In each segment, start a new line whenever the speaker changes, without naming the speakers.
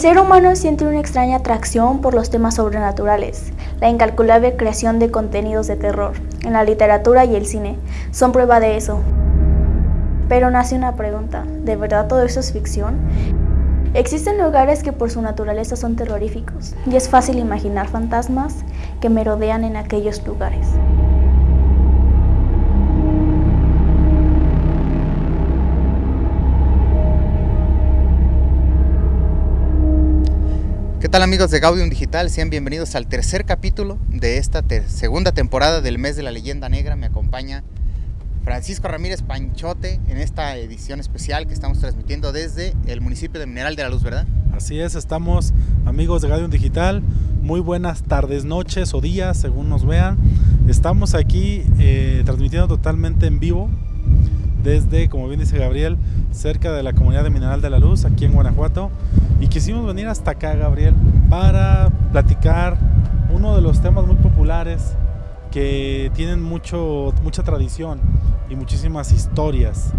Ser humano siente una extraña atracción por los temas sobrenaturales. La incalculable creación de contenidos de terror en la literatura y el cine son prueba de eso. Pero nace una pregunta, ¿de verdad todo eso es ficción? Existen lugares que por su naturaleza son terroríficos y es fácil imaginar fantasmas que merodean en aquellos lugares.
Tal amigos de Gaudium Digital? Sean bienvenidos al tercer capítulo de esta segunda temporada del mes de la leyenda negra. Me acompaña Francisco Ramírez Panchote en esta edición especial que estamos transmitiendo desde el municipio de Mineral de la Luz, ¿verdad?
Así es, estamos amigos de Gaudium Digital. Muy buenas tardes, noches o días, según nos vean. Estamos aquí eh, transmitiendo totalmente en vivo desde, como bien dice Gabriel, cerca de la comunidad de Mineral de la Luz, aquí en Guanajuato. Y quisimos venir hasta acá, Gabriel, para platicar uno de los temas muy populares que tienen mucho, mucha tradición y muchísimas historias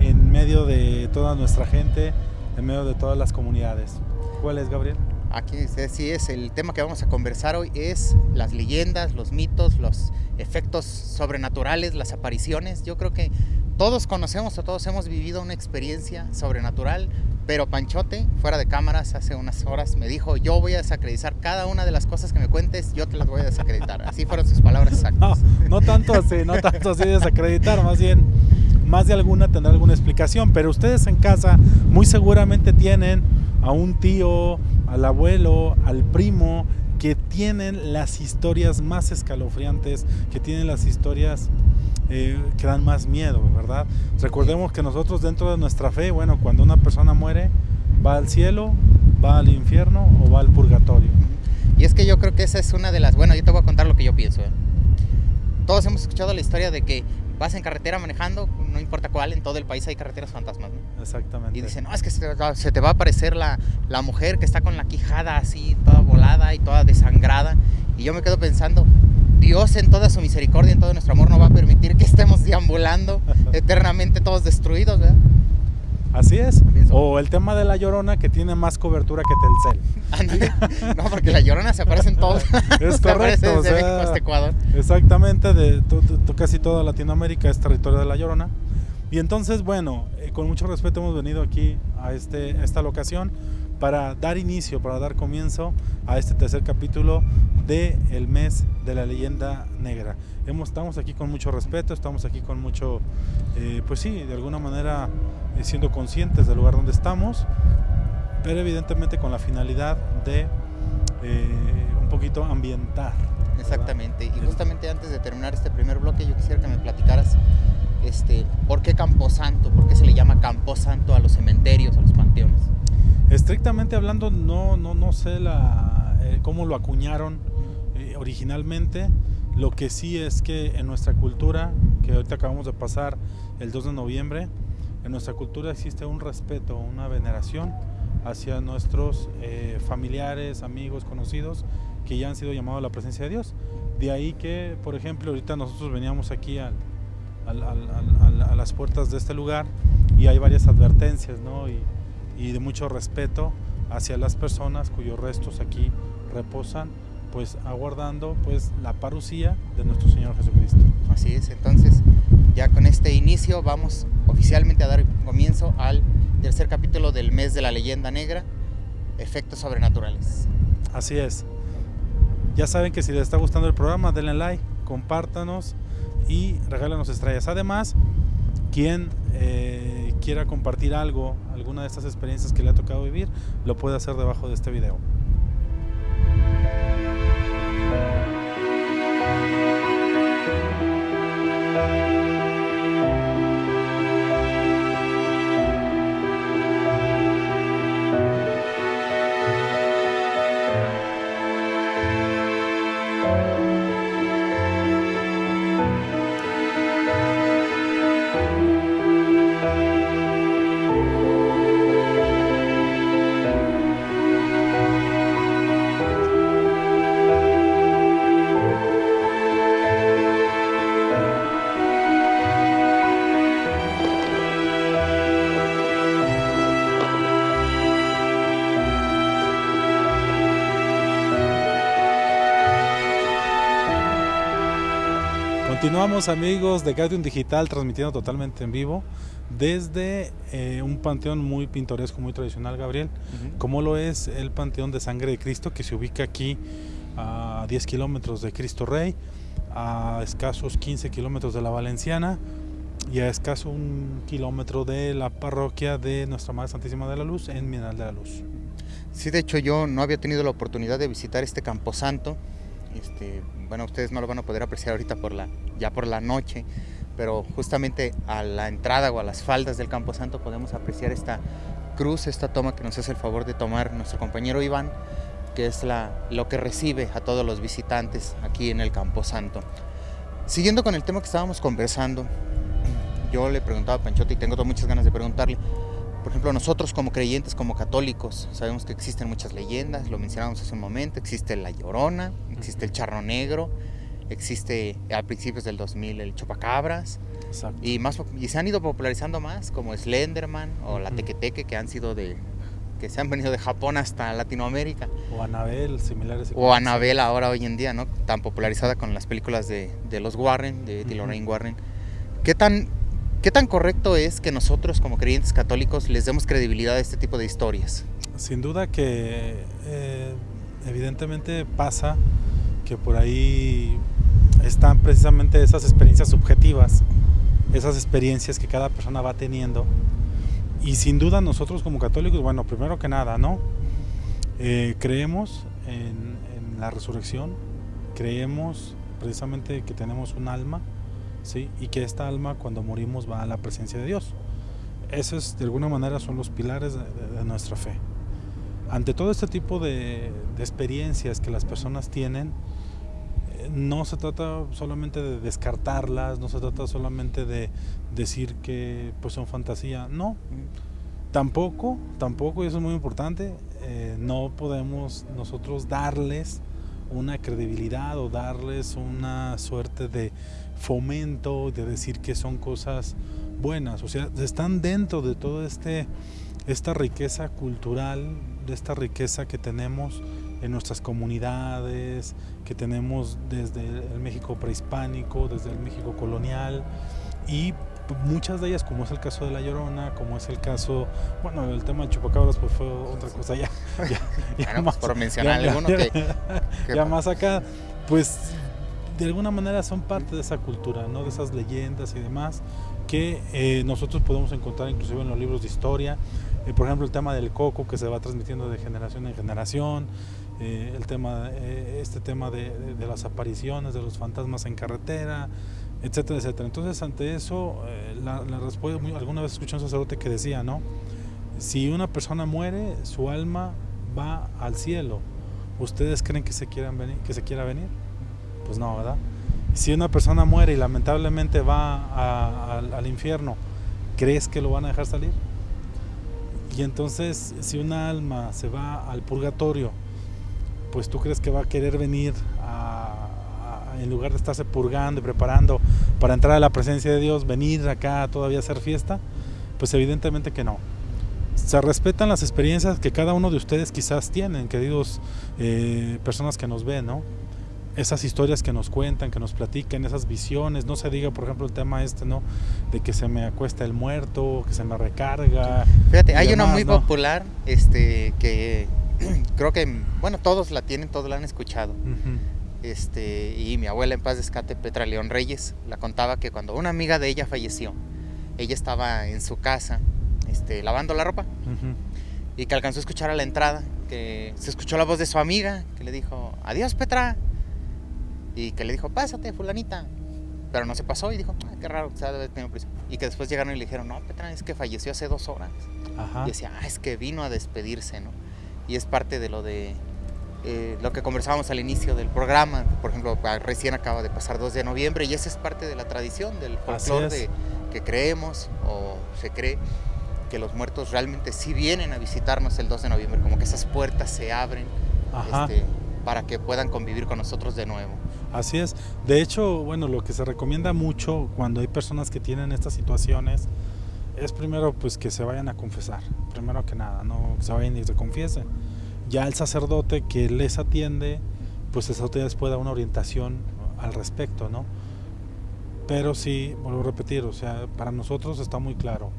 en medio de toda nuestra gente, en medio de todas las comunidades. ¿Cuál es, Gabriel?
Aquí sí es el tema que vamos a conversar hoy es las leyendas, los mitos, los efectos sobrenaturales, las apariciones. Yo creo que todos conocemos o todos hemos vivido una experiencia sobrenatural, pero Panchote, fuera de cámaras, hace unas horas me dijo, yo voy a desacreditar cada una de las cosas que me cuentes, yo te las voy a desacreditar. Así fueron sus palabras exactas.
No, no tanto así, no tanto así desacreditar, más bien, más de alguna tendrá alguna explicación, pero ustedes en casa muy seguramente tienen a un tío, al abuelo, al primo, que tienen las historias más escalofriantes, que tienen las historias eh, que dan más miedo, ¿verdad? Recordemos que nosotros dentro de nuestra fe, bueno, cuando una persona muere, va al cielo, va al infierno o va al purgatorio.
Y es que yo creo que esa es una de las, bueno, yo te voy a contar lo que yo pienso. ¿eh? Todos hemos escuchado la historia de que vas en carretera manejando, no importa cuál, en todo el país hay carreteras fantasmas. ¿no?
Exactamente.
Y dicen, no, es que se, te va a aparecer la, la mujer que está con la quijada así, toda volada y toda desangrada. Y yo me quedo pensando, Dios en toda su misericordia, en todo nuestro amor, no va a permitir que estemos deambulando eternamente todos destruidos, ¿verdad?
Así es. O el tema de la llorona que tiene más cobertura que
Telcel. no, porque la llorona se aparece en todos.
Es correcto.
este Ecuador.
Exactamente, de, casi toda Latinoamérica es territorio de la llorona. Y entonces, bueno, eh, con mucho respeto hemos venido aquí a, este, a esta locación para dar inicio, para dar comienzo a este tercer capítulo de El mes de la leyenda negra. Hemos, estamos aquí con mucho respeto, estamos aquí con mucho, eh, pues sí, de alguna manera eh, siendo conscientes del lugar donde estamos, pero evidentemente con la finalidad de eh, un poquito ambientar.
Exactamente, y justamente antes de terminar este primer bloque yo quisiera que me platicaras este, ¿por qué Camposanto? ¿Por qué se le llama Camposanto a los cementerios, a los panteones?
Estrictamente hablando, no, no, no sé la, cómo lo acuñaron originalmente. Lo que sí es que en nuestra cultura, que ahorita acabamos de pasar el 2 de noviembre, en nuestra cultura existe un respeto, una veneración hacia nuestros eh, familiares, amigos, conocidos que ya han sido llamados a la presencia de Dios. De ahí que, por ejemplo, ahorita nosotros veníamos aquí a las puertas de este lugar y hay varias advertencias, ¿no? Y, y de mucho respeto hacia las personas cuyos restos aquí reposan, pues aguardando pues la parucía de nuestro Señor Jesucristo.
Así es, entonces ya con este inicio vamos oficialmente a dar comienzo al tercer capítulo del mes de la leyenda negra, efectos sobrenaturales.
Así es. Ya saben que si les está gustando el programa, denle like, compártanos y regálanos estrellas. Además, quien eh, quiera compartir algo, alguna de estas experiencias que le ha tocado vivir, lo puede hacer debajo de este video. Continuamos amigos de Gaudium Digital transmitiendo totalmente en vivo desde eh, un panteón muy pintoresco, muy tradicional, Gabriel, como lo es el Panteón de Sangre de Cristo, que se ubica aquí a 10 kilómetros de Cristo Rey, a escasos 15 kilómetros de la Valenciana y a escaso un kilómetro de la parroquia de Nuestra Madre Santísima de la Luz en Mineral de la Luz.
Sí, de hecho yo no había tenido la oportunidad de visitar este camposanto. Este, bueno, ustedes no lo van a poder apreciar ahorita por la, ya por la noche, pero justamente a la entrada o a las faldas del Camposanto podemos apreciar esta cruz, esta toma que nos hace el favor de tomar nuestro compañero Iván, que es la, lo que recibe a todos los visitantes aquí en el Camposanto. Siguiendo con el tema que estábamos conversando, yo le preguntaba a Panchote y tengo muchas ganas de preguntarle, por ejemplo, nosotros como creyentes, como católicos, sabemos que existen muchas leyendas, lo mencionamos hace un momento, existe la Llorona, existe el Charro Negro, existe a principios del 2000 el Chupacabras, y, más, y se han ido popularizando más, como Slenderman o la Tequeteque, que han sido de que se han venido de Japón hasta Latinoamérica.
O Anabel, similares.
O Anabel ahora hoy en día, ¿no? Tan popularizada con las películas de, de los Warren, de, de Lorraine Warren. ¿Qué tan, ¿Qué tan correcto es que nosotros como creyentes católicos les demos credibilidad a este tipo de historias?
Sin duda que eh, evidentemente pasa que por ahí están precisamente esas experiencias subjetivas, esas experiencias que cada persona va teniendo. Y sin duda nosotros como católicos, bueno, primero que nada, ¿no? Eh, creemos en, en, la resurrección, creemos precisamente que tenemos un alma, ¿sí? Y que esta alma cuando morimos va a la presencia de Dios. Esos de alguna manera son los pilares de, nuestra fe. Ante todo este tipo de, experiencias que las personas tienen, no se trata solamente de descartarlas, no se trata solamente de decir que pues son fantasía, no. Tampoco, tampoco, y eso es muy importante, eh, no podemos nosotros darles una credibilidad o darles una suerte de fomento de decir que son cosas buenas, o sea, están dentro de toda este, esta riqueza cultural, de esta riqueza que tenemos en nuestras comunidades, que tenemos desde el México prehispánico, desde el México colonial y muchas de ellas, como es el caso de La Llorona, como es el caso, bueno, el tema de Chupacabras pues fue otra cosa ya, ya, ya
bueno, pues, más, por mencionar ya, alguno que,
que, ya más acá, pues de alguna manera son parte de esa cultura, ¿no? de esas leyendas y demás que eh, nosotros podemos encontrar inclusive en los libros de historia, eh, por ejemplo el tema del coco que se va transmitiendo de generación en generación, eh, el tema, eh, este tema de, de, de, las apariciones, de los fantasmas en carretera, etcétera, etcétera. Entonces, ante eso, eh, la, respuesta, alguna vez escuché a un sacerdote que decía, ¿no? Si una persona muere, su alma va al cielo. ¿Ustedes creen que se, quieran venir, que se quiera venir? Pues no, ¿verdad? Si una persona muere y lamentablemente va al infierno, ¿crees que lo van a dejar salir? Y entonces, si una alma se va al purgatorio, pues tú crees que va a querer venir en lugar de estarse purgando y preparando para entrar a la presencia de Dios, venir acá todavía a hacer fiesta, pues evidentemente que no. Se respetan las experiencias que cada uno de ustedes quizás tienen, queridos eh, personas que nos ven, ¿no? Esas historias que nos cuentan, que nos platican, esas visiones, no se diga, por ejemplo, el tema este, ¿no? De que se me acuesta el muerto, que se me recarga.
Fíjate, hay demás, una muy ¿no? popular, este, que creo que, bueno, todos la tienen, todos la han escuchado. Uh -huh. Este, y mi abuela en paz descate, Petra León Reyes, la contaba que cuando una amiga de ella falleció, ella estaba en su casa este, lavando la ropa uh -huh. y que alcanzó a escuchar a la entrada, que se escuchó la voz de su amiga, que le dijo, adiós Petra, y que le dijo, pásate fulanita, pero no se pasó y dijo, ah, qué raro, se debe tener prisa. Y que después llegaron y le dijeron, no, Petra, es que falleció hace dos horas. Ajá. Y decía, ah, es que vino a despedirse, ¿no? y es parte de lo de eh, lo que conversábamos al inicio del programa. Por ejemplo, recién acaba de pasar 2 de noviembre y esa es parte de la tradición, del folclore de, que creemos o se cree que los muertos realmente sí vienen a visitarnos el 2 de noviembre, como que esas puertas se abren este, para que puedan convivir con nosotros de nuevo.
Así es. De hecho, bueno, lo que se recomienda mucho cuando hay personas que tienen estas situaciones es primero pues que se vayan a confesar, primero que nada, no se vayan y se confiesen. Ya el sacerdote que les atiende, pues el sacerdote les puede dar una orientación al respecto, ¿no? Pero sí, vuelvo a repetir, o sea, para nosotros está muy claro.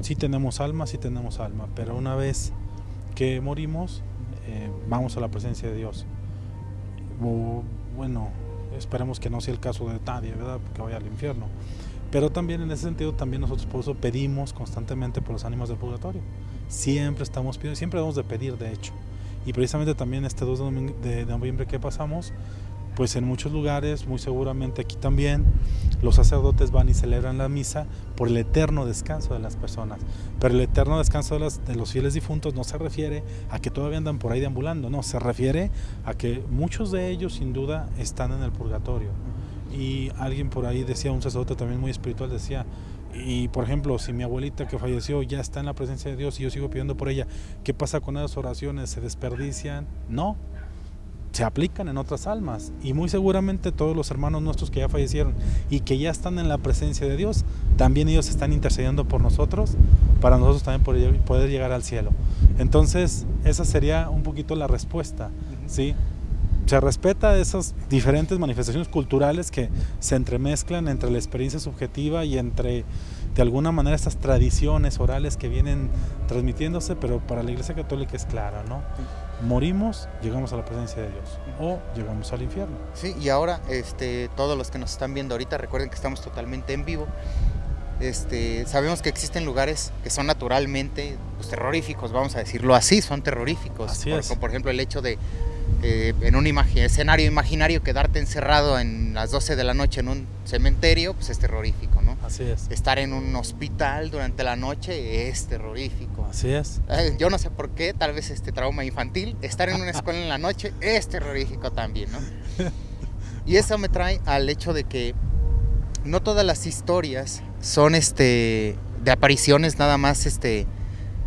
Sí tenemos alma, sí tenemos alma, pero una vez que morimos, eh, vamos a la presencia de Dios. bueno, esperemos que no sea el caso de nadie, ¿verdad? Que vaya al infierno. Pero también en ese sentido, también nosotros por eso pedimos constantemente por los ánimos del purgatorio. Siempre estamos pidiendo, siempre debemos de pedir, de hecho. Y precisamente también este 2 de noviembre que pasamos, pues en muchos lugares, muy seguramente aquí también, los sacerdotes van y celebran la misa por el eterno descanso de las personas. Pero el eterno descanso de, de, los fieles difuntos no se refiere a que todavía andan por ahí deambulando, no, se refiere a que muchos de ellos sin duda están en el purgatorio. Y alguien por ahí decía, un sacerdote también muy espiritual decía, y por ejemplo, si mi abuelita que falleció ya está en la presencia de Dios y yo sigo pidiendo por ella, ¿qué pasa con esas oraciones? ¿Se desperdician? No, se aplican en otras almas. Y muy seguramente todos los hermanos nuestros que ya fallecieron y que ya están en la presencia de Dios, también ellos están intercediendo por nosotros, para nosotros también poder llegar al cielo. Entonces, esa sería un poquito la respuesta, ¿sí? Se respeta esas diferentes manifestaciones culturales que se entremezclan entre la experiencia subjetiva y entre de alguna manera estas tradiciones orales que vienen transmitiéndose, pero para la Iglesia Católica es clara, ¿no? Morimos, llegamos a la presencia de Dios o llegamos al infierno.
Sí, y ahora este, todos los que nos están viendo ahorita, recuerden que estamos totalmente en vivo. Este, sabemos que existen lugares que son naturalmente pues, terroríficos, vamos a decirlo así, son terroríficos.
Así
por,
es.
por ejemplo, el hecho de eh, en un escenario imaginario quedarte encerrado en las 12 de la noche en un cementerio, pues es terrorífico, ¿no?
Así es.
Estar en un hospital durante la noche es terrorífico.
Así es.
Eh, yo no sé por qué, tal vez este trauma infantil, estar en una escuela en la noche es terrorífico también, ¿no? Y eso me trae al hecho de que no todas las historias son este de apariciones nada más este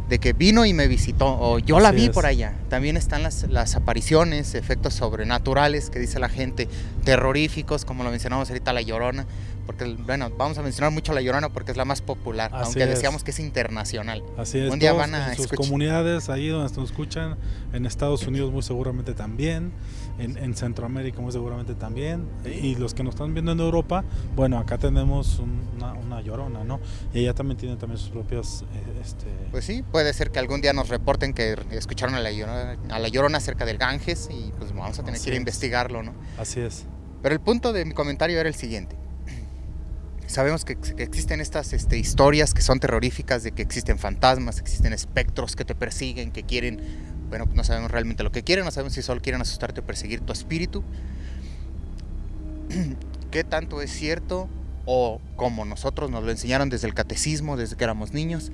de que vino y me visitó, o yo la
Así
vi
es.
por allá. También están las, las apariciones, efectos sobrenaturales que dice la gente, terroríficos, como lo mencionamos ahorita, La Llorona, porque, bueno, vamos a mencionar mucho La Llorona porque es la más popular,
Así
aunque
es.
decíamos que es internacional.
Así es.
Un día
todos
van a
en sus
escuchar-
comunidades, ahí donde nos escuchan, en Estados Unidos muy seguramente también, en, en Centroamérica muy seguramente también, y los que nos están viendo en Europa, bueno, acá tenemos un- una, una llorona, ¿no? Y ella también tiene también sus propias, eh, este,
Pues sí, puede ser que algún día nos reporten que escucharon a la Llorona, a la llorona cerca del Ganges y pues vamos a tener
Así
que ir a
es.
investigarlo, ¿no?
así es.
Pero el punto de mi comentario era el siguiente. Sabemos que, que existen estas este, historias que son terroríficas, de que existen fantasmas, existen espectros que te persiguen, que quieren, bueno, no sabemos realmente lo que quieren, no sabemos si solo quieren asustarte o perseguir tu espíritu. ¿Qué tanto es cierto? O como nosotros nos lo enseñaron desde el catecismo, desde que éramos niños,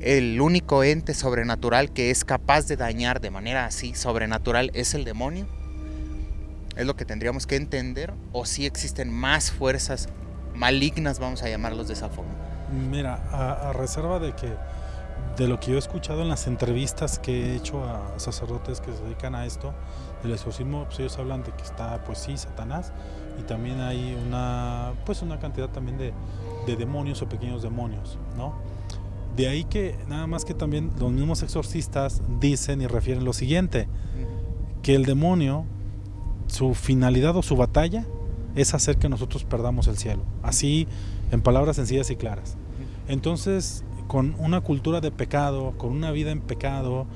el único ente sobrenatural que es capaz de dañar de manera así sobrenatural es el demonio. Es lo que tendríamos que entender. O si existen más fuerzas malignas, vamos a llamarlos de esa forma.
Mira, a, a reserva de que de lo que yo he escuchado en las entrevistas que he hecho a sacerdotes que se dedican a esto, del exorcismo, pues ellos hablan de que está, pues sí, Satanás, y también hay una, pues una cantidad también de, de demonios o pequeños demonios, ¿no? De ahí que nada más que también los mismos exorcistas dicen y refieren lo siguiente, que el demonio, su finalidad o su batalla es hacer que nosotros perdamos el cielo. Así, en palabras sencillas y claras. Entonces, con una cultura de pecado, con una vida en pecado,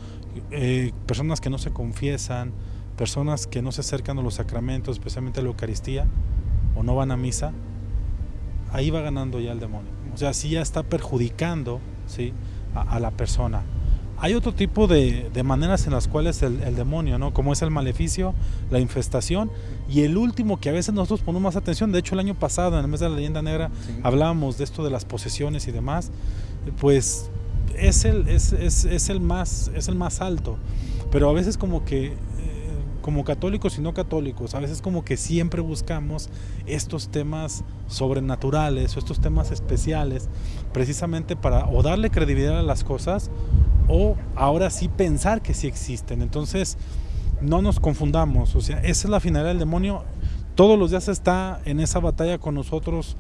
eh, personas que no se confiesan, personas que no se acercan a los sacramentos, especialmente a la Eucaristía, o no van a misa, ahí va ganando ya el demonio. O sea, sí ya está perjudicando ¿sí? a, a la persona. Hay otro tipo de, de maneras en las cuales el, el demonio, ¿no? Como es el maleficio, la infestación y el último que a veces nosotros ponemos más atención. De hecho, el año pasado, en el mes de la leyenda negra,
Sí.
hablábamos de esto de las posesiones y demás. Pues es el, es, es, es el, más, es el más alto. Pero a veces como que, eh, como católicos y no católicos, a veces como que siempre buscamos estos temas sobrenaturales o estos temas especiales, precisamente para o darle credibilidad a las cosas o ahora sí pensar que sí existen. Entonces, no nos confundamos, o sea, esa es la finalidad del demonio. Todos los días está en esa batalla con nosotros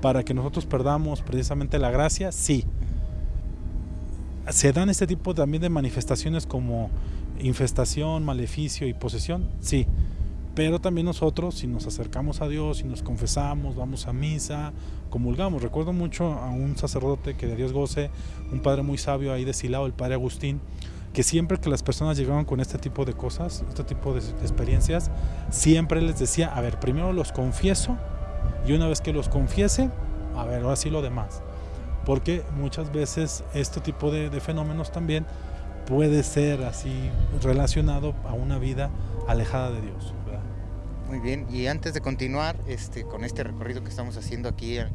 para que nosotros perdamos precisamente la gracia, sí. ¿Se dan este tipo también de manifestaciones como infestación, maleficio y posesión? Sí. Pero también nosotros, si nos acercamos a Dios, si nos confesamos, vamos a misa, comulgamos. Recuerdo mucho a un sacerdote que de Dios goce, un padre muy sabio ahí de Silao, el padre Agustín, que siempre que las personas llegaban con este tipo de cosas, este tipo de experiencias, siempre les decía, a ver, primero los confieso y una vez que los confiese, a ver, ahora sí lo demás. Porque muchas veces este tipo de, de fenómenos también puede ser así relacionado a una vida alejada de Dios.
Muy bien, y antes de continuar este, con este recorrido que estamos haciendo aquí en,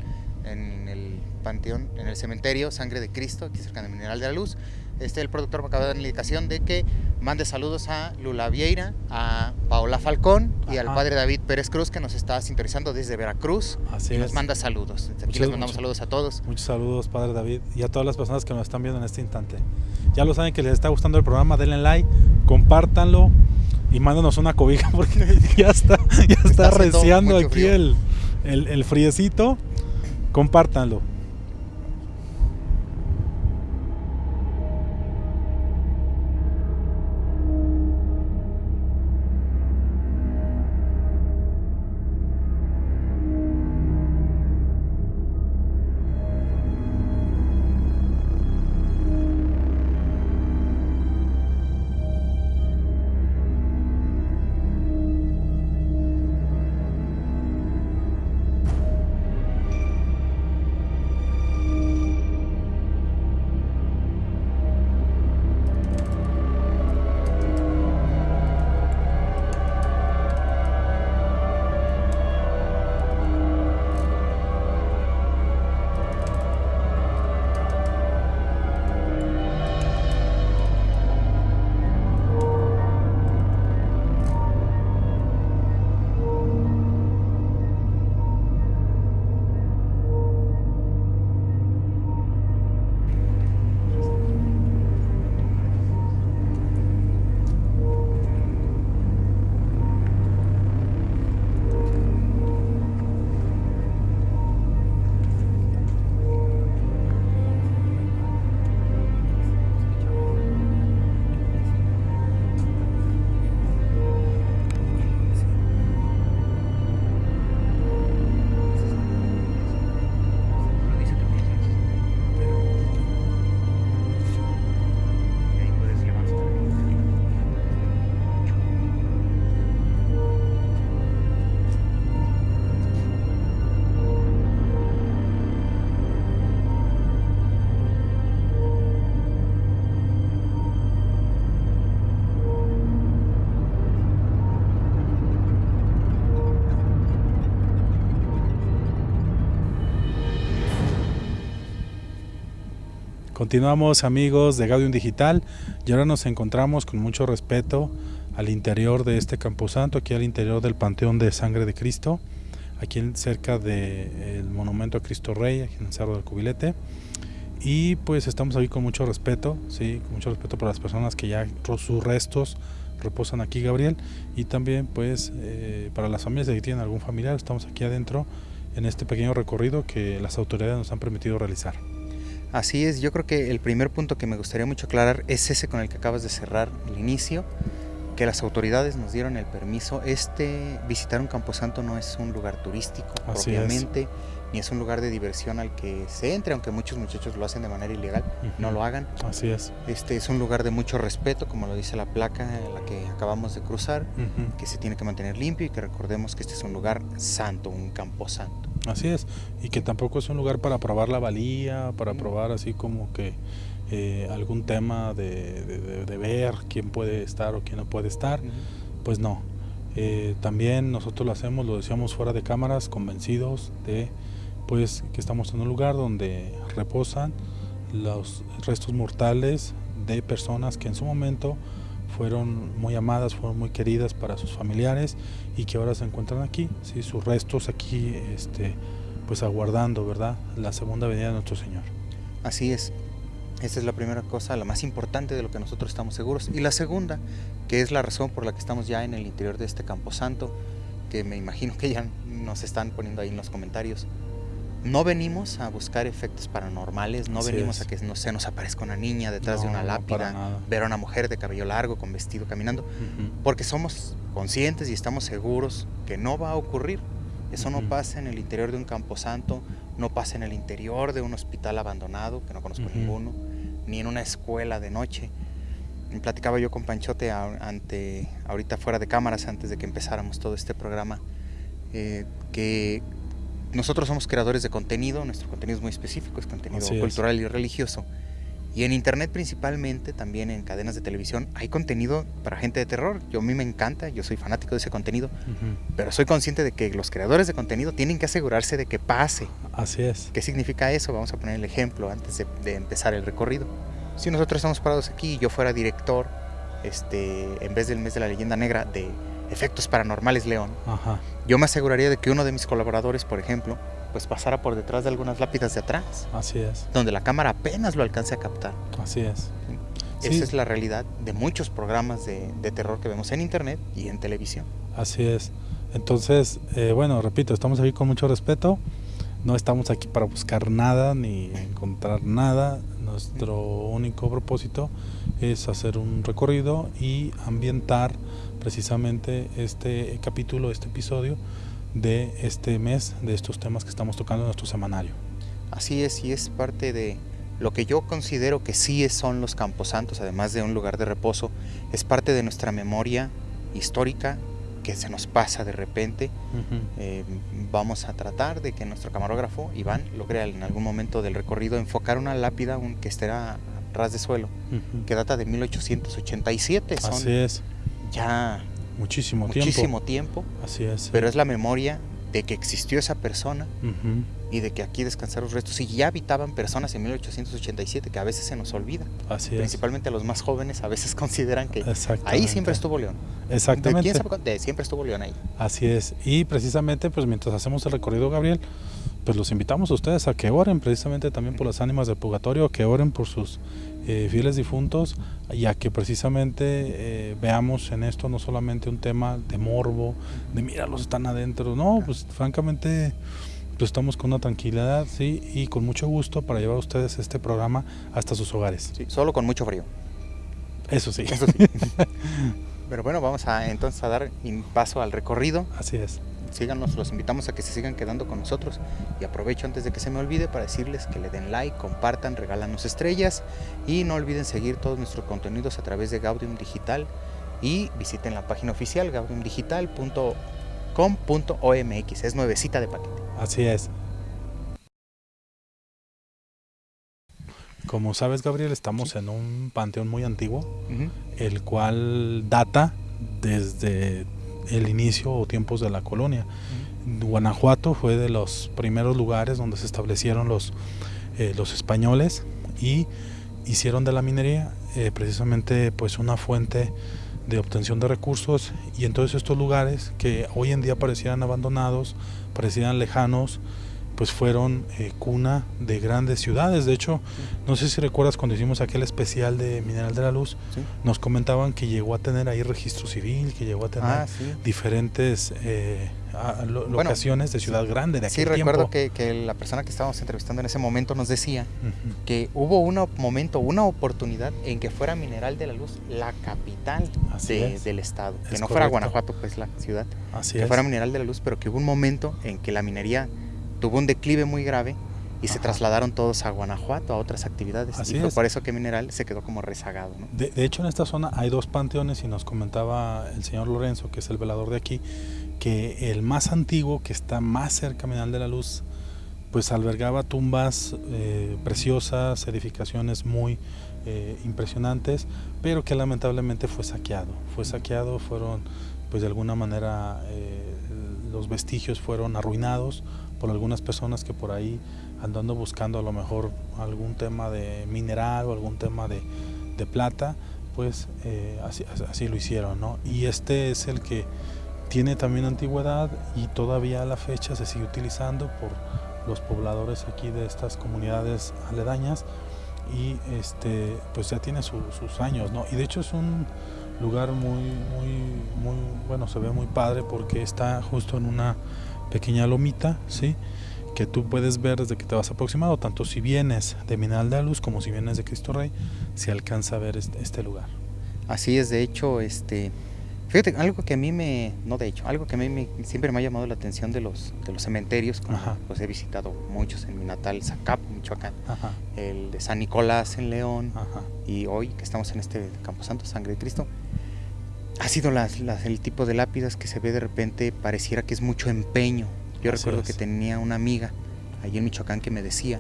en, el panteón, en el cementerio Sangre de Cristo, aquí cerca del Mineral de la Luz, este, el productor me acaba de dar la indicación de que mande saludos a Lula Vieira, a Paola Falcón y al padre David Pérez Cruz que nos está sintonizando desde Veracruz
Así
y
es.
nos manda saludos. Desde aquí
Muchas-
les mandamos
muchas-
saludos a todos.
Muchos saludos, Padre David, y a todas las personas que nos están viendo en este instante. Ya lo saben que les está gustando el programa, denle like, compártanlo y mándanos una cobija porque ya está, ya está,
Está
reciando aquí el, el, el friecito. Compártanlo. Continuamos amigos de Gaudium Digital y ahora nos encontramos con mucho respeto al interior de este camposanto, aquí al interior del Panteón de Sangre de Cristo, aquí cerca del monumento a Cristo Rey, aquí en el Cerro del Cubilete. Y pues estamos aquí con mucho respeto, sí, con mucho respeto por las personas que ya sus restos reposan aquí, Gabriel, y también pues eh, para las familias que tienen algún familiar, estamos aquí adentro en este pequeño recorrido que las autoridades nos han permitido realizar.
Así es, yo creo que el primer punto que me gustaría mucho aclarar es ese con el que acabas de cerrar el inicio, que las autoridades nos dieron el permiso. Este visitar un camposanto no es un lugar turístico
Así es.
propiamente, ni es un lugar de diversión al que se entre, aunque muchos muchachos lo hacen de manera ilegal, no lo hagan.
Así es.
Este es un lugar de mucho respeto, como lo dice la placa en la que acabamos de cruzar, que se tiene que mantener limpio y que recordemos que este es un lugar santo, un camposanto.
Así es. Y que tampoco es un lugar para probar la valía, para probar así como que eh, algún tema de, de- de- ver quién puede estar o quién no puede estar. Pues no. Eh, también nosotros lo hacemos, lo decíamos fuera de cámaras, convencidos de pues que estamos en un lugar donde reposan los restos mortales de personas que en su momento fueron muy amadas, fueron muy queridas para sus familiares y que ahora se encuentran aquí, ¿sí? sus restos aquí este, pues aguardando, ¿verdad? La segunda venida de nuestro Señor.
Así es. Esta es la primera cosa, la más importante de lo que nosotros estamos seguros. Y la segunda, que es la razón por la que estamos ya en el interior de este camposanto, que me imagino que ya nos están poniendo ahí en los comentarios. no venimos a buscar efectos paranormales, no venimos a que no, se nos aparezca una niña detrás de una lápida, ver a una mujer de cabello largo con vestido caminando, porque somos conscientes y estamos seguros que no va a ocurrir. Eso no pasa en el interior de un camposanto, no pasa en el interior de un hospital abandonado, que no conozco ninguno, ni en una escuela de noche. Platicaba yo con Panchote ante, ahorita fuera de cámaras, antes de que empezáramos todo este programa, eh, que nosotros somos creadores de contenido, nuestro contenido es muy específico, es contenido cultural y religioso. Y en internet principalmente, también en cadenas de televisión, hay contenido para gente de terror. Yo a mí me encanta, yo soy fanático de ese contenido, pero soy consciente de que los creadores de contenido tienen que asegurarse de que pase.
Así es.
¿Qué significa eso? Vamos a poner el ejemplo antes de, empezar el recorrido. Si nosotros estamos parados aquí y yo fuera director, este, en vez del mes de la leyenda negra de efectos paranormales León, yo me aseguraría de que uno de mis colaboradores, por ejemplo, pues pasara por detrás de algunas lápidas de atrás.
Así es.
Donde la cámara apenas lo alcance a captar.
Así es.
Esa es la realidad de muchos programas de, terror que vemos en internet y en televisión.
Así es. Entonces, eh, bueno, repito, estamos aquí con mucho respeto. No estamos aquí para buscar nada ni encontrar nada. Nuestro único propósito es hacer un recorrido y ambientar precisamente este capítulo, este episodio de este mes, de estos temas que estamos tocando en nuestro semanario.
Así es, y es parte de lo que yo considero que sí son los camposantos, además de un lugar de reposo, es parte de nuestra memoria histórica que se nos pasa de repente. Eh, vamos a tratar de que nuestro camarógrafo, Iván, logre en algún momento del recorrido enfocar una lápida que estará a ras de suelo, que data de 1887.
Así es.
Ya
Muchísimo,
muchísimo tiempo.
Así es.
Pero es la memoria de que existió esa persona y de que aquí descansaron los restos. Y ya habitaban personas en 1887 que a veces se nos olvida.
Así
Principalmente a los más jóvenes a veces consideran que ahí siempre estuvo León.
Exactamente.
¿Quién sabe siempre estuvo León ahí.
Así es. Y precisamente pues mientras hacemos el recorrido, Gabriel, pues los invitamos a ustedes a que oren precisamente también por las ánimas del purgatorio, que oren por sus eh, fieles difuntos, ya que precisamente eh, veamos en esto no solamente un tema de morbo, de mira, los están adentro, no, pues francamente pues estamos con una tranquilidad, sí, y con mucho gusto para llevar a ustedes este programa hasta sus hogares.
Sí, solo con mucho frío.
Eso sí.
Eso sí. Pero bueno, vamos a entonces a dar paso al recorrido.
Así es
síganos, los invitamos a que se sigan quedando con nosotros. Y aprovecho antes de que se me olvide para decirles que le den like, compartan, regálanos estrellas. Y no olviden seguir todos nuestros contenidos a través de Gaudium Digital. Y visiten la página oficial gaudiumdigital.com.omx, es nuevecita de paquete.
Así es. Como sabes, Gabriel, estamos en un panteón muy antiguo, el cual data desde el inicio o tiempos de la colonia. Guanajuato fue de los primeros lugares donde se establecieron los, eh, los españoles y hicieron de la minería eh, precisamente pues una fuente de obtención de recursos y entonces estos lugares que hoy en día parecieran abandonados, parecieran lejanos, pues fueron eh, cuna de grandes ciudades. De hecho, no sé si recuerdas cuando hicimos aquel especial de Mineral de la Luz, nos comentaban que llegó a tener ahí registro civil, que llegó a tener ah, diferentes eh, locaciones de ciudad grande de
aquel Sí, recuerdo que, la persona que estábamos entrevistando en ese momento nos decía que hubo un momento, una oportunidad en que fuera Mineral de la Luz la capital del estado, que no fuera Guanajuato, pues la ciudad, que fuera Mineral de la Luz, pero que hubo un momento en que la minería tuvo un declive muy grave y se trasladaron todos a Guanajuato a otras actividades. y fue por eso que Mineral se quedó como rezagado.
De, hecho, en esta zona hay dos panteones y nos comentaba el señor Lorenzo, que es el velador de aquí, que el más antiguo, que está más cerca a Mineral de la Luz, pues albergaba tumbas eh, preciosas, edificaciones muy eh, impresionantes, pero que lamentablemente fue saqueado. Fue saqueado, fueron, pues de alguna manera, eh, los vestigios fueron arruinados por algunas personas que por ahí andando buscando a lo mejor algún tema de mineral o algún tema de, plata, pues eh, así, lo hicieron. ¿no? Y este es el que tiene también antigüedad y todavía a la fecha se sigue utilizando por los pobladores aquí de estas comunidades aledañas y este pues ya tiene sus años no y de hecho es un lugar muy muy bueno se ve muy padre porque está justo en una pequeña lomita, ¿sí? que tú puedes ver desde que te vas aproximado, tanto si vienes de Mineral de Luz como si vienes de Cristo Rey, se alcanza a ver este, este lugar.
Así es, de hecho, este, fíjate, algo que a mí me, no de hecho, algo que a mí me, siempre me ha llamado la atención de los, de los cementerios, como los he visitado muchos en mi natal Zacapo, Michoacán,
Ajá,
el de San Nicolás en León,
ajá,
y hoy que estamos en este Camposanto, Sangre de Cristo, ha sido las, las- el tipo de lápidas que se ve de repente, pareciera que es mucho empeño. Yo
Así
recuerdo
es.
que tenía una amiga allí en Michoacán que me decía,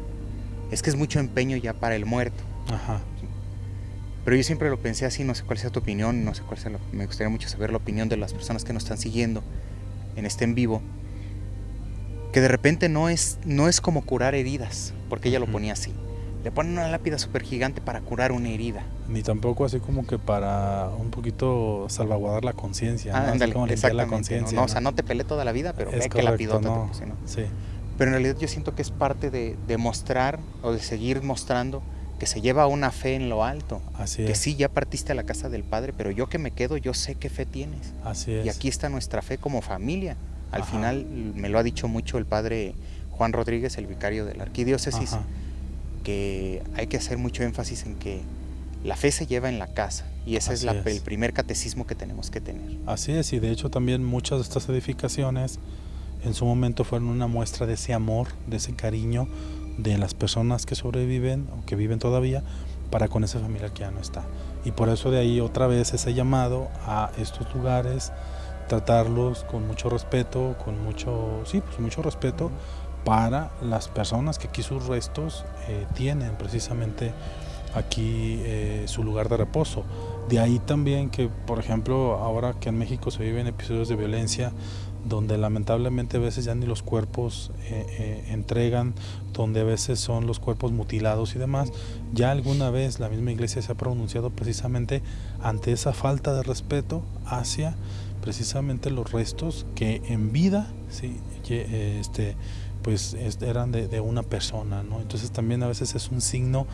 es que es mucho empeño ya para el muerto.
ajá.
Pero yo siempre lo pensé así, no sé cuál sea tu opinión, no sé cuál sea, la- me gustaría mucho saber la opinión de las personas que nos están siguiendo en este en vivo, que de repente no es, no es como curar heridas, porque ella lo ponía así. Le ponen una lápida súper gigante para curar una herida.
Ni tampoco así como que para un poquito salvaguardar la conciencia, ¿no?
Ah, ándale,
como la.
¿no?
conciencia.
No, o sea, no te peleé toda la vida, pero
Es
ve que lapidota
no.
¿no?
Sí,
Pero en realidad yo siento que es parte de, de mostrar o de seguir mostrando que se lleva una fe en lo alto.
así
Que
es.
sí, ya partiste a la casa del Padre, pero yo que me quedo, yo sé qué fe tienes.
Así es.
Y aquí está nuestra fe como familia. Al
Ajá.
final me lo ha dicho mucho el padre Juan Rodríguez, el vicario de la arquidiócesis,
Ajá,
que hay que hacer mucho énfasis en que la fe se lleva en la casa y ese es, la-
es.
el primer catecismo que tenemos que tener.
Así es, y de hecho también muchas de estas edificaciones en su momento fueron una muestra de ese amor, de ese cariño de las personas que sobreviven o que viven todavía para con ese familiar que ya no está. Y por eso de ahí otra vez ese llamado a estos lugares, tratarlos con mucho respeto, con mucho, sí, pues mucho respeto para las personas que aquí sus restos eh, tienen precisamente aquí eh, su lugar de reposo. De ahí también que, por ejemplo, ahora que en México se viven episodios de violencia donde lamentablemente a veces ya ni los cuerpos eh, entregan, donde a veces son los cuerpos mutilados y demás, ya alguna vez la misma iglesia se ha pronunciado precisamente ante esa falta de respeto hacia precisamente los restos que en vida sí, este, pues es- eran de, una persona, ¿no? Entonces también a veces es un signo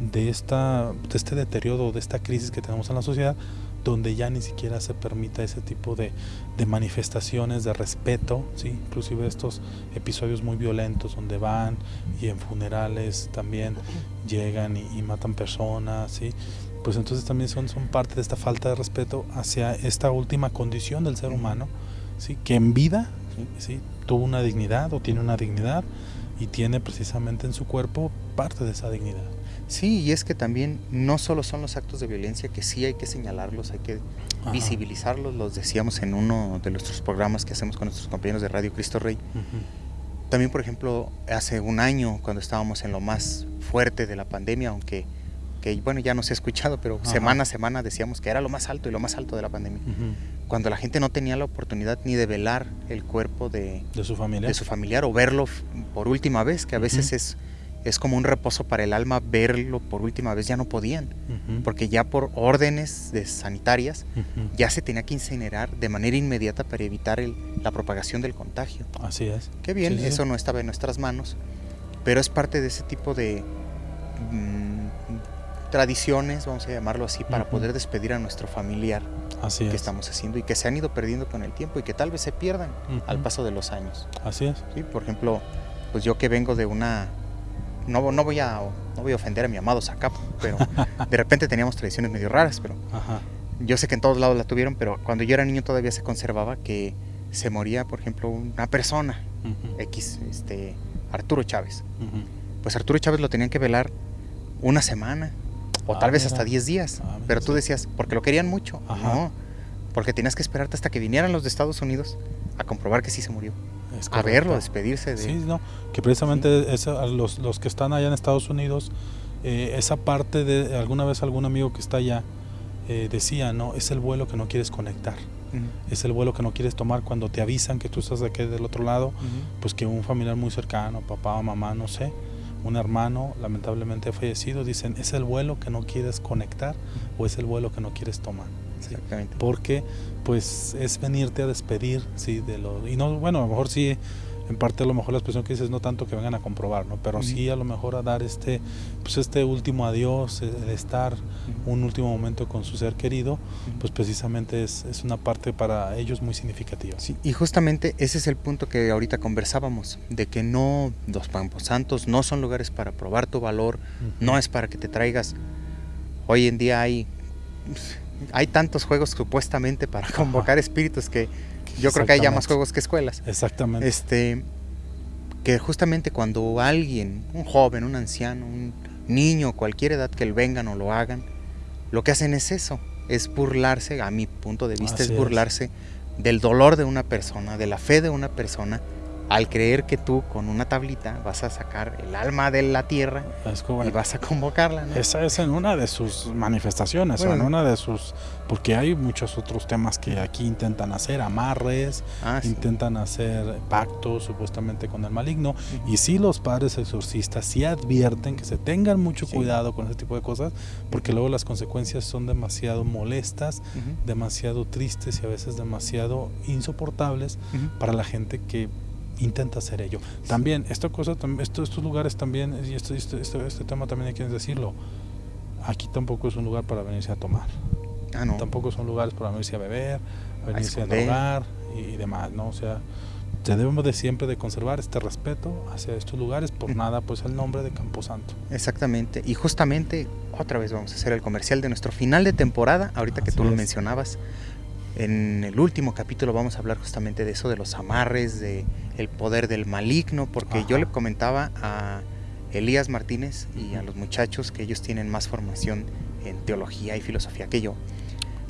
de, esta, de este deterioro, de esta crisis que tenemos en la sociedad, donde ya ni siquiera se permita ese tipo de, manifestaciones de respeto, ¿sí? inclusive estos episodios muy violentos donde van y en funerales también llegan y, y matan personas, ¿sí? pues entonces también son, son parte de esta falta de respeto hacia esta última condición del ser humano, ¿sí? que en vida ¿sí? Tuvo una dignidad o tiene una dignidad y tiene precisamente en su cuerpo parte de esa dignidad.
Sí, y es que también no solo son los actos de violencia, que sí hay que señalarlos, hay que
Ajá.
visibilizarlos, los decíamos en uno de nuestros programas que hacemos con nuestros compañeros de Radio Cristo Rey. También, por ejemplo, hace un año, cuando estábamos en lo más fuerte de la pandemia, aunque, que, bueno, ya no se ha escuchado, pero
Ajá.
semana a semana decíamos que era lo más alto y lo más alto de la pandemia.
Ujú.
Cuando la gente no tenía la oportunidad ni de velar el cuerpo de,
De su familia.
de su familiar o verlo por última vez, que a veces
Ujú.
es, es como un reposo para el alma verlo por última vez, ya no podían,
Ujú.
porque ya por órdenes de sanitarias ya se tenía que incinerar de manera inmediata para evitar el- la propagación del contagio.
Así es.
Qué bien,
Sí, sí, sí.
eso no estaba en nuestras manos, pero es parte de ese tipo de mm, tradiciones, vamos a llamarlo así, para poder despedir a nuestro familiar
Así
que
es.
estamos haciendo y que se han ido perdiendo con el tiempo y que tal vez se pierdan al paso de los años.
Así es.
¿sí? Por ejemplo, pues yo que vengo de una... No, no, voy a, no voy a ofender a mi amado Zacapo, pero de repente teníamos tradiciones medio raras, pero
Ajá.
yo sé que en todos lados la tuvieron, pero cuando yo era niño todavía se conservaba que se moría, por ejemplo, una persona. X, este, Arturo Chávez. Pues Arturo Chávez lo tenían que velar una semana o
Ah,
tal vez
mira.
hasta 10 días.
Ah,
pero tú decías, porque lo querían mucho.
Ajá.
No, porque tenías que esperarte hasta que vinieran los de Estados Unidos a comprobar que sí se murió.
Es
A verlo, despedirse de...
Sí, no, que precisamente esa- los, los que están allá en Estados Unidos, eh, esa parte de alguna vez algún amigo que está allá eh, decía, no, es el vuelo que no quieres conectar, es el vuelo que no quieres tomar cuando te avisan que tú estás de aquí del otro lado, pues que un familiar muy cercano, papá o mamá, no sé, un hermano lamentablemente ha fallecido, dicen, es el vuelo que no quieres conectar o es el vuelo que no quieres tomar. ¿sí?
Exactamente.
porque pues es venirte a despedir sí de lo y no bueno a lo mejor sí en parte a lo mejor la expresión que dices no tanto que vengan a comprobar, ¿no? pero sí a lo mejor a dar este, pues este último adiós, de estar un último momento con su ser querido, pues precisamente es, es, una parte para ellos muy significativa.
Sí, y justamente ese es el punto que ahorita conversábamos, de que no, los Campos Santos no son lugares para probar tu valor, no es para que te traigas, hoy en día hay, hay tantos juegos supuestamente para convocar espíritus que yo creo que hay ya más juegos que escuelas.
Exactamente.
Este, que justamente cuando alguien, un joven, un anciano, un niño, cualquier edad que vengan o lo hagan, lo que hacen es eso, es burlarse, a mi punto de vista, es burlarse del dolor de una persona, de la fe de una persona al creer que tú con una tablita vas a sacar el alma de la tierra y vas a convocarla.
Esa es en una de sus manifestaciones, en una de sus... Porque hay muchos otros temas que aquí intentan hacer, amarres, ah, intentan hacer pactos supuestamente con el maligno. Y sí los padres exorcistas sí advierten que se tengan mucho cuidado con ese tipo de cosas, porque luego las consecuencias son demasiado molestas, demasiado tristes y a veces demasiado insoportables para la gente que intenta hacer ello. También, esta cosa, esto, estos lugares también, y este, este, este, tema también hay que decirlo, aquí tampoco es un lugar para venirse a tomar. Ah, no. Tampoco son lugares para venirse a beber, a venirse a, drogar y, demás, ¿no? O sea, debemos de siempre de conservar este respeto hacia estos lugares, por nada pues el nombre de Camposanto.
Exactamente, y justamente otra vez vamos a hacer el comercial de nuestro final de temporada, ahorita que tú lo mencionabas, en el último capítulo vamos a hablar justamente de eso, de los amarres, de el poder del maligno, porque yo le comentaba a Elías Martínez y a los muchachos que ellos tienen más formación en teología y filosofía que yo,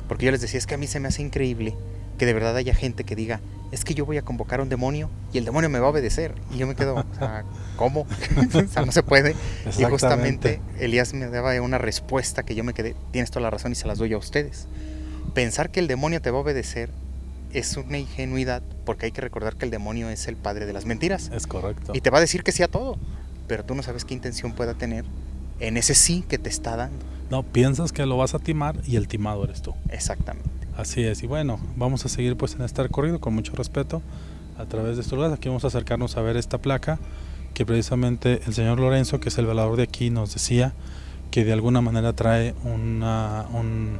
porque yo les decía, es que a mí se me hace increíble que de verdad haya gente que diga, es que yo voy a convocar a un demonio y el demonio me va a obedecer. Y yo me quedo, o sea, ¿cómo? o sea, no se puede. Y justamente Elías me daba una respuesta que yo me quedé, tienes toda la razón y se las doy a ustedes pensar que el demonio te va a obedecer es una ingenuidad porque hay que recordar que el demonio es el padre de las mentiras.
Es correcto.
Y te va a decir que sí a todo, pero tú no sabes qué intención pueda tener en ese sí que te está dando.
No, piensas que lo vas a timar y el timado eres tú.
Exactamente.
Así es. Y bueno, vamos a seguir pues en este recorrido con mucho respeto a través de estos lugares. Aquí vamos a acercarnos a ver esta placa que precisamente el señor Lorenzo, que es el velador de aquí, nos decía que de alguna manera trae una, un,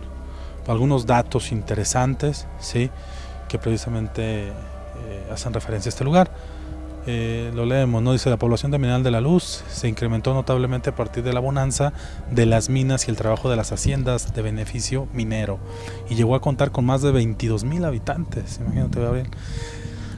algunos datos interesantes, ¿sí? Que precisamente eh, hacen referencia a este lugar. Eh, lo leemos, ¿no? Dice, la población de Mineral de la Luz se incrementó notablemente a partir de la bonanza de las minas y el trabajo de las haciendas de beneficio minero y llegó a contar con más de 22 mil habitantes, imagínate Gabriel.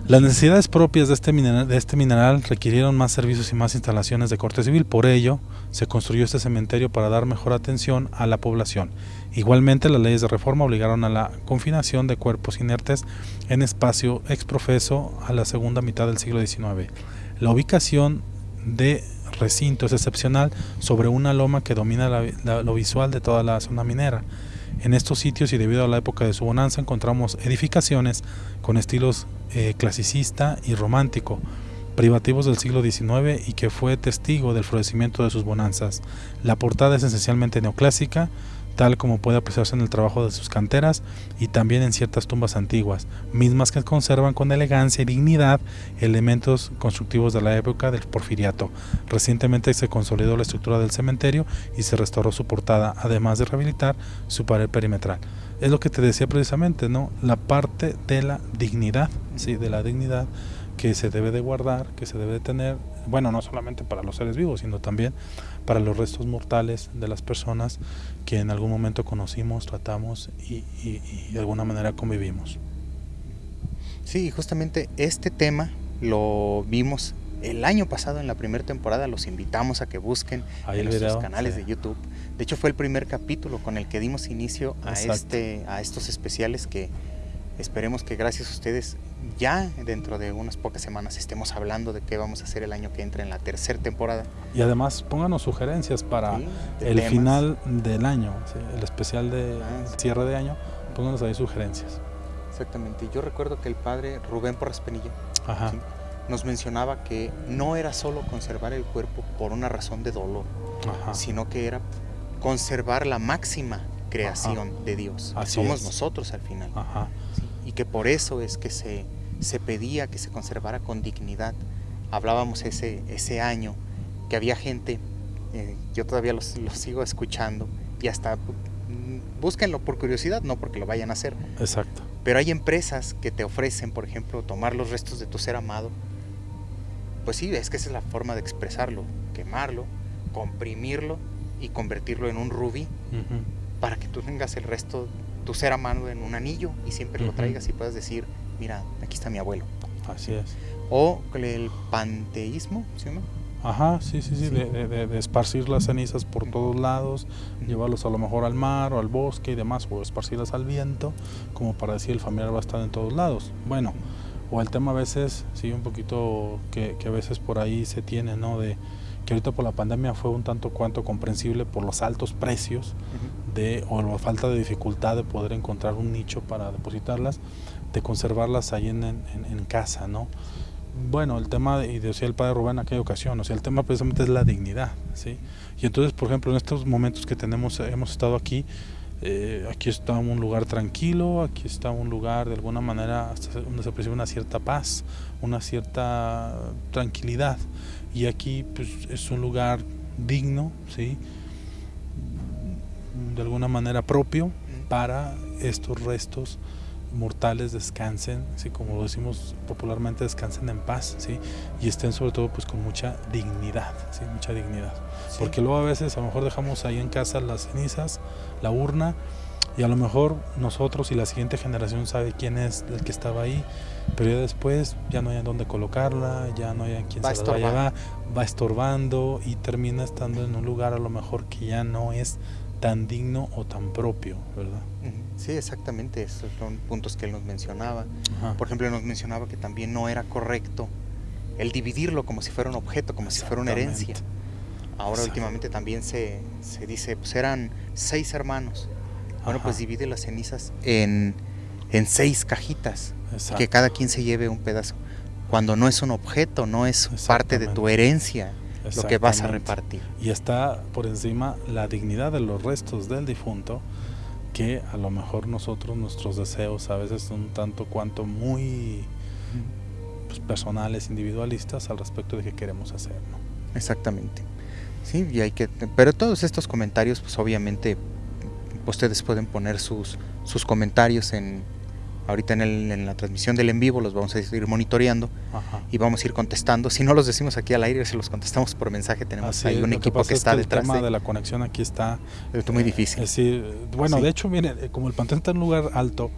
Las necesidades propias de este, mineral, de este mineral requirieron más servicios y más instalaciones de corte civil, por ello se construyó este cementerio para dar mejor atención a la población. Igualmente las leyes de reforma obligaron a la confinación de cuerpos inertes en espacio exprofeso a la segunda mitad del siglo XIX. La ubicación de recinto es excepcional sobre una loma que domina lo visual de toda la zona minera. En estos sitios y debido a la época de su bonanza encontramos edificaciones con estilos eh, clasicista y romántico, privativos del siglo XIX y que fue testigo del florecimiento de sus bonanzas. La portada es esencialmente neoclásica, tal como puede apreciarse en el trabajo de sus canteras y también en ciertas tumbas antiguas, mismas que conservan con elegancia y dignidad elementos constructivos de la época del porfiriato. Recientemente se consolidó la estructura del cementerio y se restauró su portada, además de rehabilitar su pared perimetral. Es lo que te decía precisamente, ¿no? La parte de la dignidad, sí, de la dignidad que se debe de guardar, que se debe de tener, bueno, no solamente para los seres vivos, sino también para los restos mortales de las personas que en algún momento conocimos, tratamos y, de alguna manera convivimos.
Sí, justamente este tema lo vimos el año pasado en la primera temporada, los invitamos a que busquen en nuestros canales de YouTube. De hecho fue el primer capítulo con el que dimos inicio a, este, a estos especiales que esperemos que gracias a ustedes ya dentro de unas pocas semanas estemos hablando de qué vamos a hacer el año que entra en la tercera temporada.
Y además pónganos sugerencias para el final del año, el especial de ah, cierre de año, pónganos ahí sugerencias.
Exactamente. Yo recuerdo que el padre Rubén Porras Penilla nos mencionaba que no era solo conservar el cuerpo por una razón de dolor, sino que era conservar la máxima creación de Dios. Somos nosotros al final. y que por eso es que se, se pedía que se conservara con dignidad hablábamos ese, ese año, que había gente, eh, yo todavía los, los, sigo escuchando, y hasta mm, búsquenlo por curiosidad, no porque lo vayan a hacer.
Exacto.
Pero hay empresas que te ofrecen, por ejemplo, tomar los restos de tu ser amado. Pues sí, es que esa es la forma de expresarlo, quemarlo, comprimirlo y convertirlo en un rubí para que tú tengas el resto, tu ser amado en un anillo y siempre lo traigas y puedas decir, mira, aquí está mi abuelo.
Así es.
O el panteísmo, ¿sí no?
Ajá, sí, sí, sí, De, de, esparcir las cenizas por todos lados, llevarlos a lo mejor al mar o al bosque y demás, o esparcirlas al viento, como para decir el familiar va a estar en todos lados. Bueno, o el tema a veces, sí, un poquito que, que a veces por ahí se tiene, ¿no? De que ahorita por la pandemia fue un tanto cuanto comprensible por los altos precios de, o la falta de dificultad de poder encontrar un nicho para depositarlas, de conservarlas ahí en, en, casa, ¿no? Bueno, el tema, y decía el padre Rubén en aquella ocasión, o sea, el tema precisamente es la dignidad, ¿sí? Y entonces, por ejemplo, en estos momentos que tenemos, hemos estado aquí, eh, aquí está un lugar tranquilo, aquí está un lugar de alguna manera donde se percibe una cierta paz, una cierta tranquilidad. Y aquí pues, es un lugar digno, ¿sí? De alguna manera propio para estos restos mortales descansen, así como lo decimos popularmente, descansen en paz, ¿sí? Y estén sobre todo pues con mucha dignidad, ¿sí? Mucha dignidad. Porque luego a veces a lo mejor dejamos ahí en casa las cenizas, la urna, y a lo mejor nosotros y la siguiente generación sabe quién es el que estaba ahí, pero ya después ya no hay en dónde colocarla, ya no hay a quién se la va a llevar, va estorbando y termina estando en un lugar a lo mejor que ya no es tan digno o tan propio, ¿verdad?
Sí, exactamente, esos son puntos que él nos mencionaba. Por ejemplo, él nos mencionaba que también no era correcto el dividirlo como si fuera un objeto, como si fuera una herencia. Ahora últimamente también se, se, dice, pues eran seis hermanos. Bueno, pues divide las cenizas en, en seis cajitas, que cada quien se lleve un pedazo. Cuando no es un objeto, no es parte de tu herencia lo que vas a repartir.
Y está por encima la dignidad de los restos del difunto, que a lo mejor nosotros, nuestros deseos a veces son tanto cuanto muy pues, personales, individualistas al respecto de qué queremos hacer. ¿no?
Exactamente. Sí, y hay que, pero todos estos comentarios, pues obviamente ustedes pueden poner sus, sus comentarios en, Ahorita en, el, en, la transmisión del en vivo los vamos a ir monitoreando y vamos a ir contestando. Si no los decimos aquí al aire, se los contestamos por mensaje. Tenemos ahí un equipo que, está detrás.
El tema de... la conexión aquí está
muy difícil.
Eh, bueno, de hecho, miren, eh, como el panteón está en un lugar alto,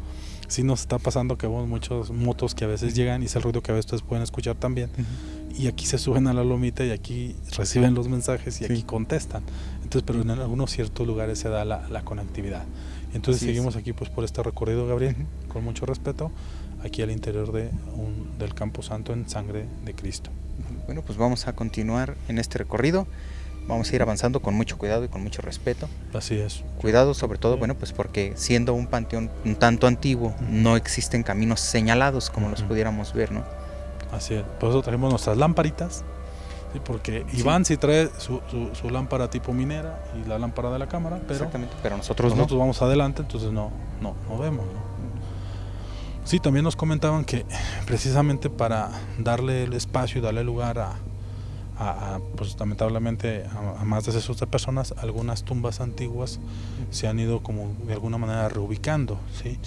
sí nos está pasando que vemos muchos motos que a veces llegan y es el ruido que a veces pueden escuchar también. Y aquí se suben a la lomita y aquí reciben los mensajes y aquí contestan. Entonces, pero en algunos ciertos lugares se da la, la conectividad. Entonces seguimos aquí pues por este recorrido, Gabriel, con mucho respeto, aquí al interior de un, del Campo Santo en sangre de Cristo.
Bueno, pues vamos a continuar en este recorrido. Vamos a ir avanzando con mucho cuidado y con mucho respeto.
Así es.
Cuidado sobre todo, bueno, pues porque siendo un panteón un tanto antiguo, no existen caminos señalados como los pudiéramos ver, ¿no?
Así es. Por eso tenemos nuestras lámparitas porque Iván sí trae su, su, lámpara tipo minera y la lámpara de la cámara, pero,
pero nosotros,
nosotros vamos adelante, entonces no, no, no vemos. Sí, también nos comentaban que precisamente para darle el espacio y darle lugar a, a, pues lamentablemente a, más de de personas, algunas tumbas antiguas se han ido como de alguna manera reubicando, ¿sí?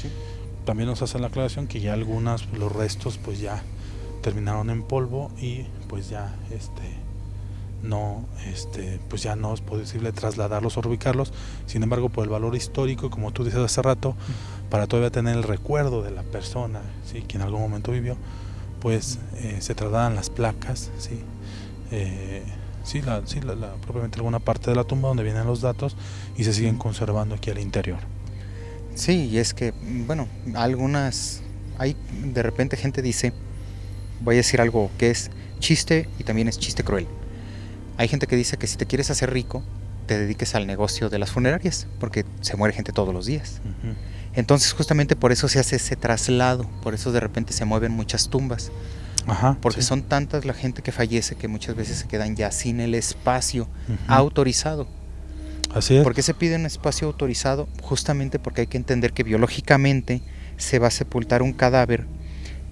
También nos hacen la aclaración que ya algunas, los restos pues ya terminaron en polvo y pues ya este no este pues ya no es posible trasladarlos o ubicarlos sin embargo por el valor histórico como tú dices hace rato para todavía tener el recuerdo de la persona ¿sí? que en algún momento vivió pues eh, se trasladan las placas sí eh, sí, la, sí la, propiamente alguna parte de la tumba donde vienen los datos y se siguen conservando aquí al interior
sí y es que bueno algunas hay de repente gente dice voy a decir algo que es chiste y también es chiste cruel. Hay gente que dice que si te quieres hacer rico, te dediques al negocio de las funerarias, porque se muere gente todos los días. Entonces justamente por eso se hace ese traslado, por eso de repente se mueven muchas tumbas. porque son tantas la gente que fallece que muchas veces se quedan ya sin el espacio autorizado.
Así es.
¿Por qué se pide un espacio autorizado? Justamente porque hay que entender que biológicamente se va a sepultar un cadáver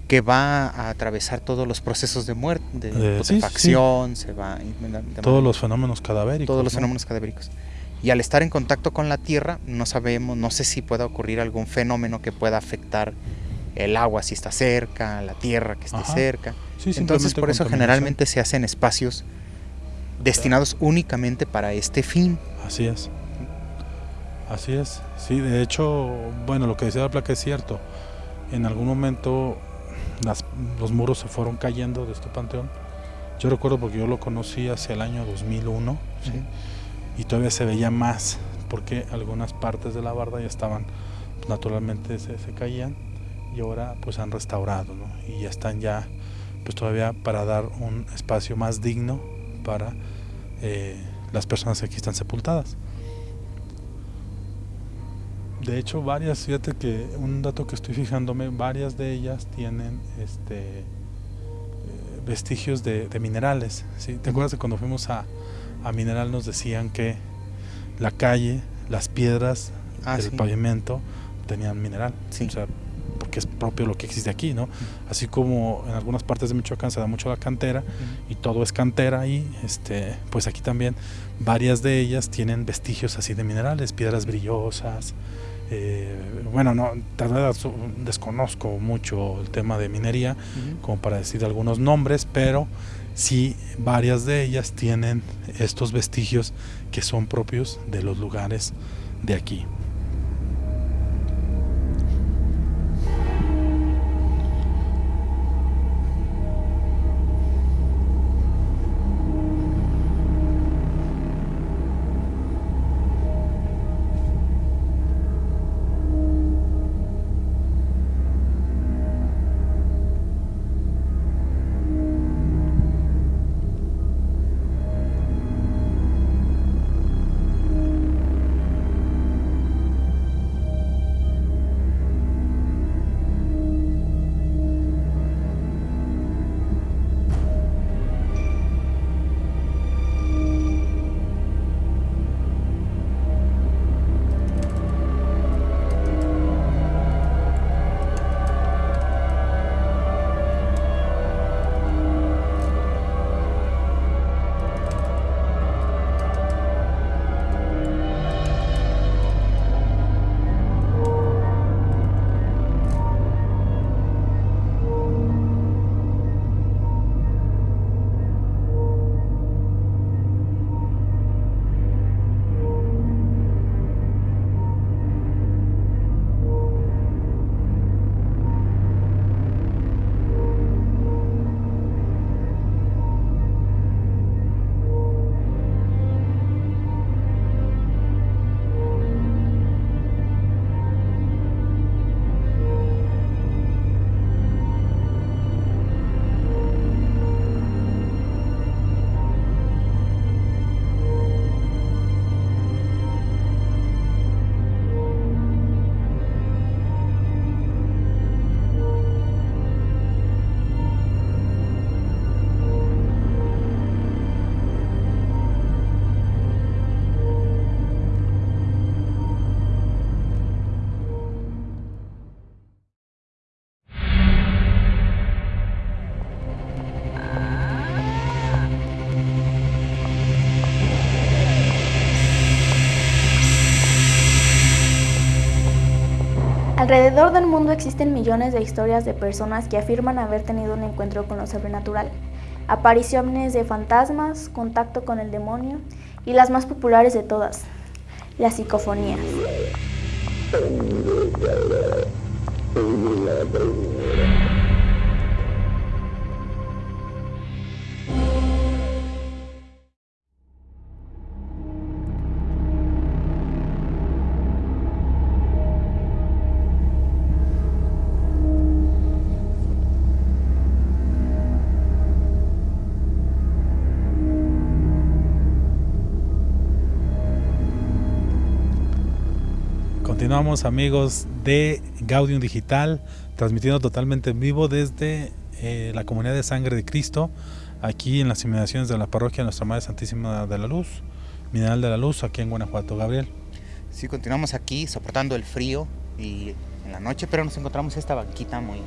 que va a atravesar todos los procesos de muerte, de, putrefacción, se va
todos los fenómenos cadavéricos.
Todos los fenómenos cadavéricos. Y al estar en contacto con la tierra, no sabemos, no sé si pueda ocurrir algún fenómeno que pueda afectar el agua si está cerca, la tierra que esté cerca. Entonces por eso generalmente se hacen espacios destinados únicamente para este fin.
Así es. Así es. Sí, de hecho, bueno, lo que decía la placa es cierto. En algún momento los muros se fueron cayendo de este panteón. Yo recuerdo porque yo lo conocí hacia el año 2001 y todavía se veía más porque algunas partes de la barda ya estaban, naturalmente se, se caían y ahora pues han restaurado y ya están ya pues todavía para dar un espacio más digno para eh, las personas que aquí están sepultadas. De hecho, varias, fíjate que un dato que estoy fijándome, varias de ellas tienen este eh, vestigios de, minerales. ¿sí? ¿Te acuerdas de cuando fuimos a, Mineral nos decían que la calle, las piedras, ah, el pavimento tenían mineral?
Sí
que es propio lo que existe aquí, ¿no? Así como en algunas partes de Michoacán se da mucho la cantera y todo es cantera ahí, este, pues aquí también varias de ellas tienen vestigios así de minerales, piedras brillosas. Eh, bueno, no, tal vez desconozco mucho el tema de minería, como para decir algunos nombres, pero sí varias de ellas tienen estos vestigios que son propios de los lugares de aquí.
Alrededor del mundo existen millones de historias de personas que afirman haber tenido un encuentro con lo sobrenatural, apariciones de fantasmas, contacto con el demonio y las más populares de todas, las psicofonías.
Continuamos amigos de Gaudium Digital, transmitiendo totalmente en vivo desde eh, la comunidad de Sangre de Cristo, aquí en las inmediaciones de la parroquia Nuestra Madre Santísima de la Luz, Mineral de la Luz, aquí en Guanajuato. Gabriel.
Sí, continuamos aquí soportando el frío y en la noche, pero nos encontramos esta banquita muy,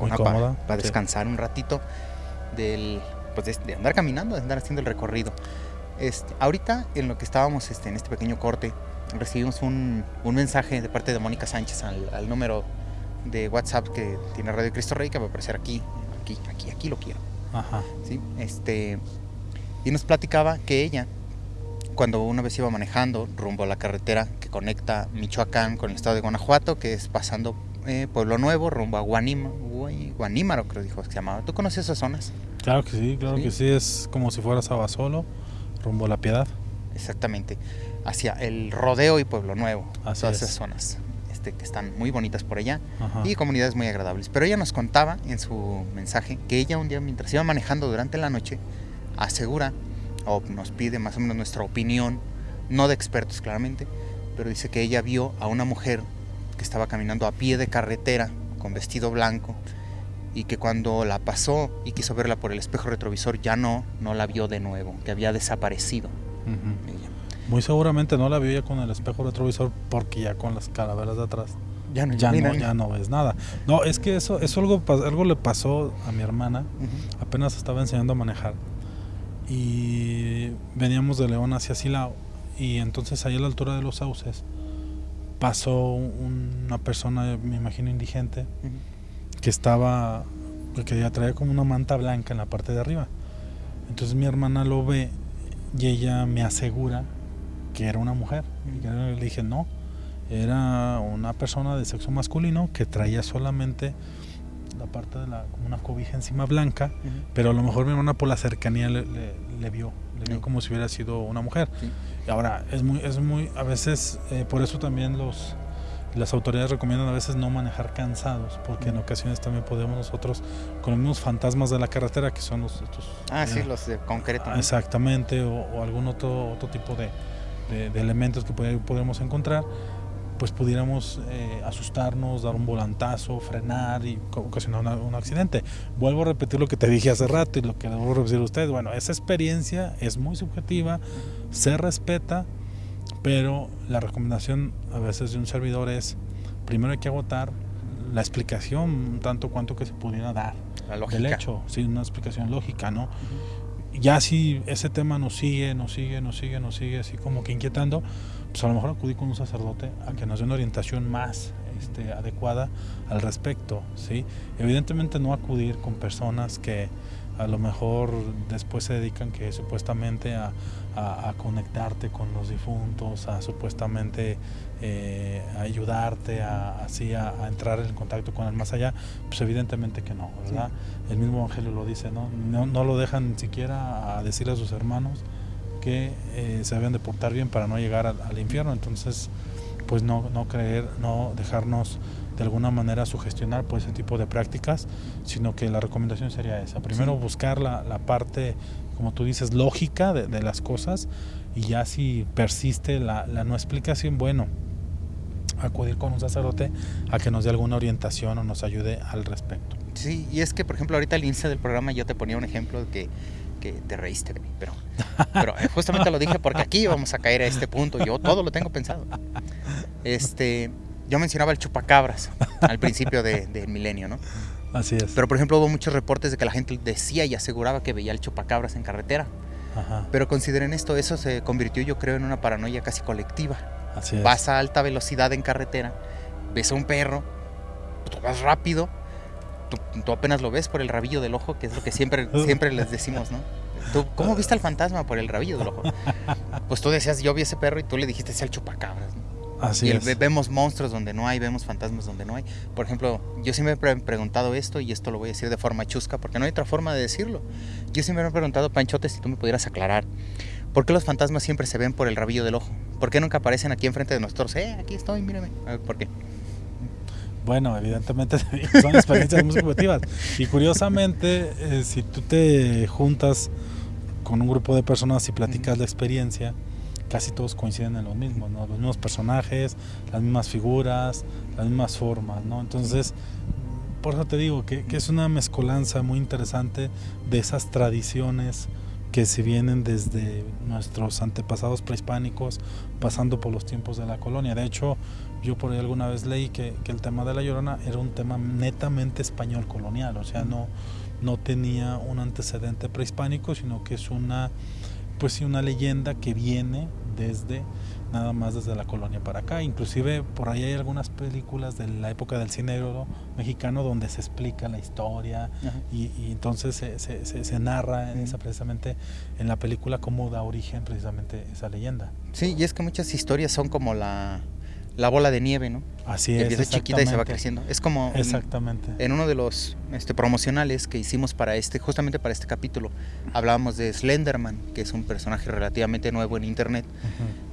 Muy cómoda. Para, descansar un ratito del, pues de, andar caminando, de andar haciendo el recorrido. Este, ahorita, en lo que estábamos este, en este pequeño corte, recibimos un, un mensaje de parte de Mónica Sánchez al, número de WhatsApp que tiene Radio Cristo Rey, que va a aparecer aquí, aquí, aquí, aquí lo quiero. Ajá. ¿Sí? Este, y nos platicaba que ella, cuando una vez iba manejando rumbo a la carretera que conecta Michoacán con el estado de Guanajuato, que es pasando eh, Pueblo Nuevo, rumbo a Guanímaro, Guanímaro, creo dijo que se llamaba. ¿Tú conoces esas zonas?
Claro que sí, claro que sí, es como si fueras a Basolo, rumbo a La Piedad.
Exactamente, hacia el Rodeo y Pueblo Nuevo, todas esas zonas. Este, que están muy bonitas por allá y comunidades muy agradables. Pero ella nos contaba en su mensaje que ella un día mientras iba manejando durante la noche asegura o nos pide más o menos nuestra opinión, no de expertos claramente, pero dice que ella vio a una mujer que estaba caminando a pie de carretera con vestido blanco y que cuando la pasó y quiso verla por el espejo retrovisor ya no, no la vio de nuevo, que había desaparecido.
Muy seguramente no la vio ya con el espejo retrovisor porque ya con las calaveras de atrás ya no, ya, no, ya no ves nada. No, es que eso, eso algo, algo le pasó a mi hermana. Apenas estaba enseñando a manejar. Y veníamos de León hacia Silao. Y entonces ahí a la altura de los sauces pasó una persona, me imagino indigente, que estaba, que ya traía como una manta blanca en la parte de arriba. Entonces mi hermana lo ve y ella me asegura que era una mujer. Y le dije, no, era una persona de sexo masculino que traía solamente la parte de la, como una cobija encima blanca, pero a lo mejor mi hermana por la cercanía le, vio, le vio como si hubiera sido una mujer. Y ahora, es muy, es muy, a veces, eh, por eso también los, las autoridades recomiendan a veces no manejar cansados, porque en ocasiones también podemos nosotros, con los mismos fantasmas de la carretera, que son los estos...
Ah, sí, los de concreto.
Exactamente, o, algún otro, otro tipo de, de, elementos que podemos encontrar, pues pudiéramos eh, asustarnos, dar un volantazo, frenar y ocasionar un accidente. Vuelvo a repetir lo que te dije hace rato y lo que debo repetir a ustedes. Bueno, esa experiencia es muy subjetiva, se respeta, pero la recomendación a veces de un servidor es, primero hay que agotar la explicación, tanto cuanto que se pudiera dar.
La lógica.
Del hecho, sí, una explicación lógica, ¿no? Ya si ese tema nos sigue, nos sigue, nos sigue, nos sigue, así como que inquietando, pues a lo mejor acudir con un sacerdote a que nos dé una orientación más este, adecuada al respecto, ¿sí? Evidentemente no acudir con personas que a lo mejor después se dedican que supuestamente a, conectarte con los difuntos, a supuestamente eh, ayudarte a, así a, entrar en contacto con el más allá, pues evidentemente que no, ¿verdad? El mismo Evangelio lo dice, ¿no? ¿no? lo dejan ni siquiera a decir a sus hermanos que eh, se deben de portar bien para no llegar al, al infierno, entonces pues no, no creer, no dejarnos de alguna manera sugestionar por ese tipo de prácticas, sino que la recomendación sería esa. Primero buscar la, la, parte, como tú dices, lógica de, de, las cosas y ya si persiste la, la no explicación, bueno, acudir con un sacerdote a que nos dé alguna orientación o nos ayude al respecto.
Sí, y es que, por ejemplo, ahorita al inicio del programa yo te ponía un ejemplo que, que te reíste de mí, pero, pero eh, justamente lo dije porque aquí vamos a caer a este punto, yo todo lo tengo pensado. Este, yo mencionaba el chupacabras al principio del de milenio, ¿no?
Así es.
Pero por ejemplo hubo muchos reportes de que la gente decía y aseguraba que veía el chupacabras en carretera. Ajá. Pero consideren esto, eso se convirtió yo creo en una paranoia casi colectiva. Así es. Vas a alta velocidad en carretera, ves a un perro, tú vas rápido, tú, apenas lo ves por el rabillo del ojo, que es lo que siempre, siempre les decimos, ¿no? ¿Tú, ¿Cómo viste al fantasma por el rabillo del ojo? Pues tú decías, yo vi ese perro y tú le dijiste, es el chupacabras. ¿no? Y vemos monstruos donde no hay, vemos fantasmas donde no hay. Por ejemplo, yo siempre me he preguntado esto, y esto lo voy a decir de forma chusca, porque no hay otra forma de decirlo. Yo siempre me he preguntado, Panchote, si tú me pudieras aclarar, ¿por qué los fantasmas siempre se ven por el rabillo del ojo? ¿Por qué nunca aparecen aquí enfrente de nosotros? Eh, aquí estoy, mírame. ¿Por qué?
Bueno, evidentemente son experiencias muy subjetivas. Y curiosamente, eh, si tú te juntas con un grupo de personas y platicas la experiencia, casi todos coinciden en lo mismo, ¿no? los mismos personajes, las mismas figuras, las mismas formas, ¿no? Entonces, por eso te digo que, que, es una mezcolanza muy interesante de esas tradiciones que se vienen desde nuestros antepasados prehispánicos, pasando por los tiempos de la colonia. De hecho, yo por ahí alguna vez leí que, que, el tema de la Llorona era un tema netamente español colonial, o sea, no, no tenía un antecedente prehispánico, sino que es una, pues una leyenda que viene desde nada más desde la colonia para acá. Inclusive por ahí hay algunas películas de la época del cine mexicano donde se explica la historia y, entonces se, se, se, narra esa, precisamente en la película cómo da origen precisamente esa leyenda.
Sí, y es que muchas historias son como la la bola de nieve, ¿no?
Así es.
Empieza chiquita y se va creciendo. Es como
exactamente.
En, uno de los este, promocionales que hicimos para este, justamente para este capítulo, hablábamos de Slenderman, que es un personaje relativamente nuevo en internet.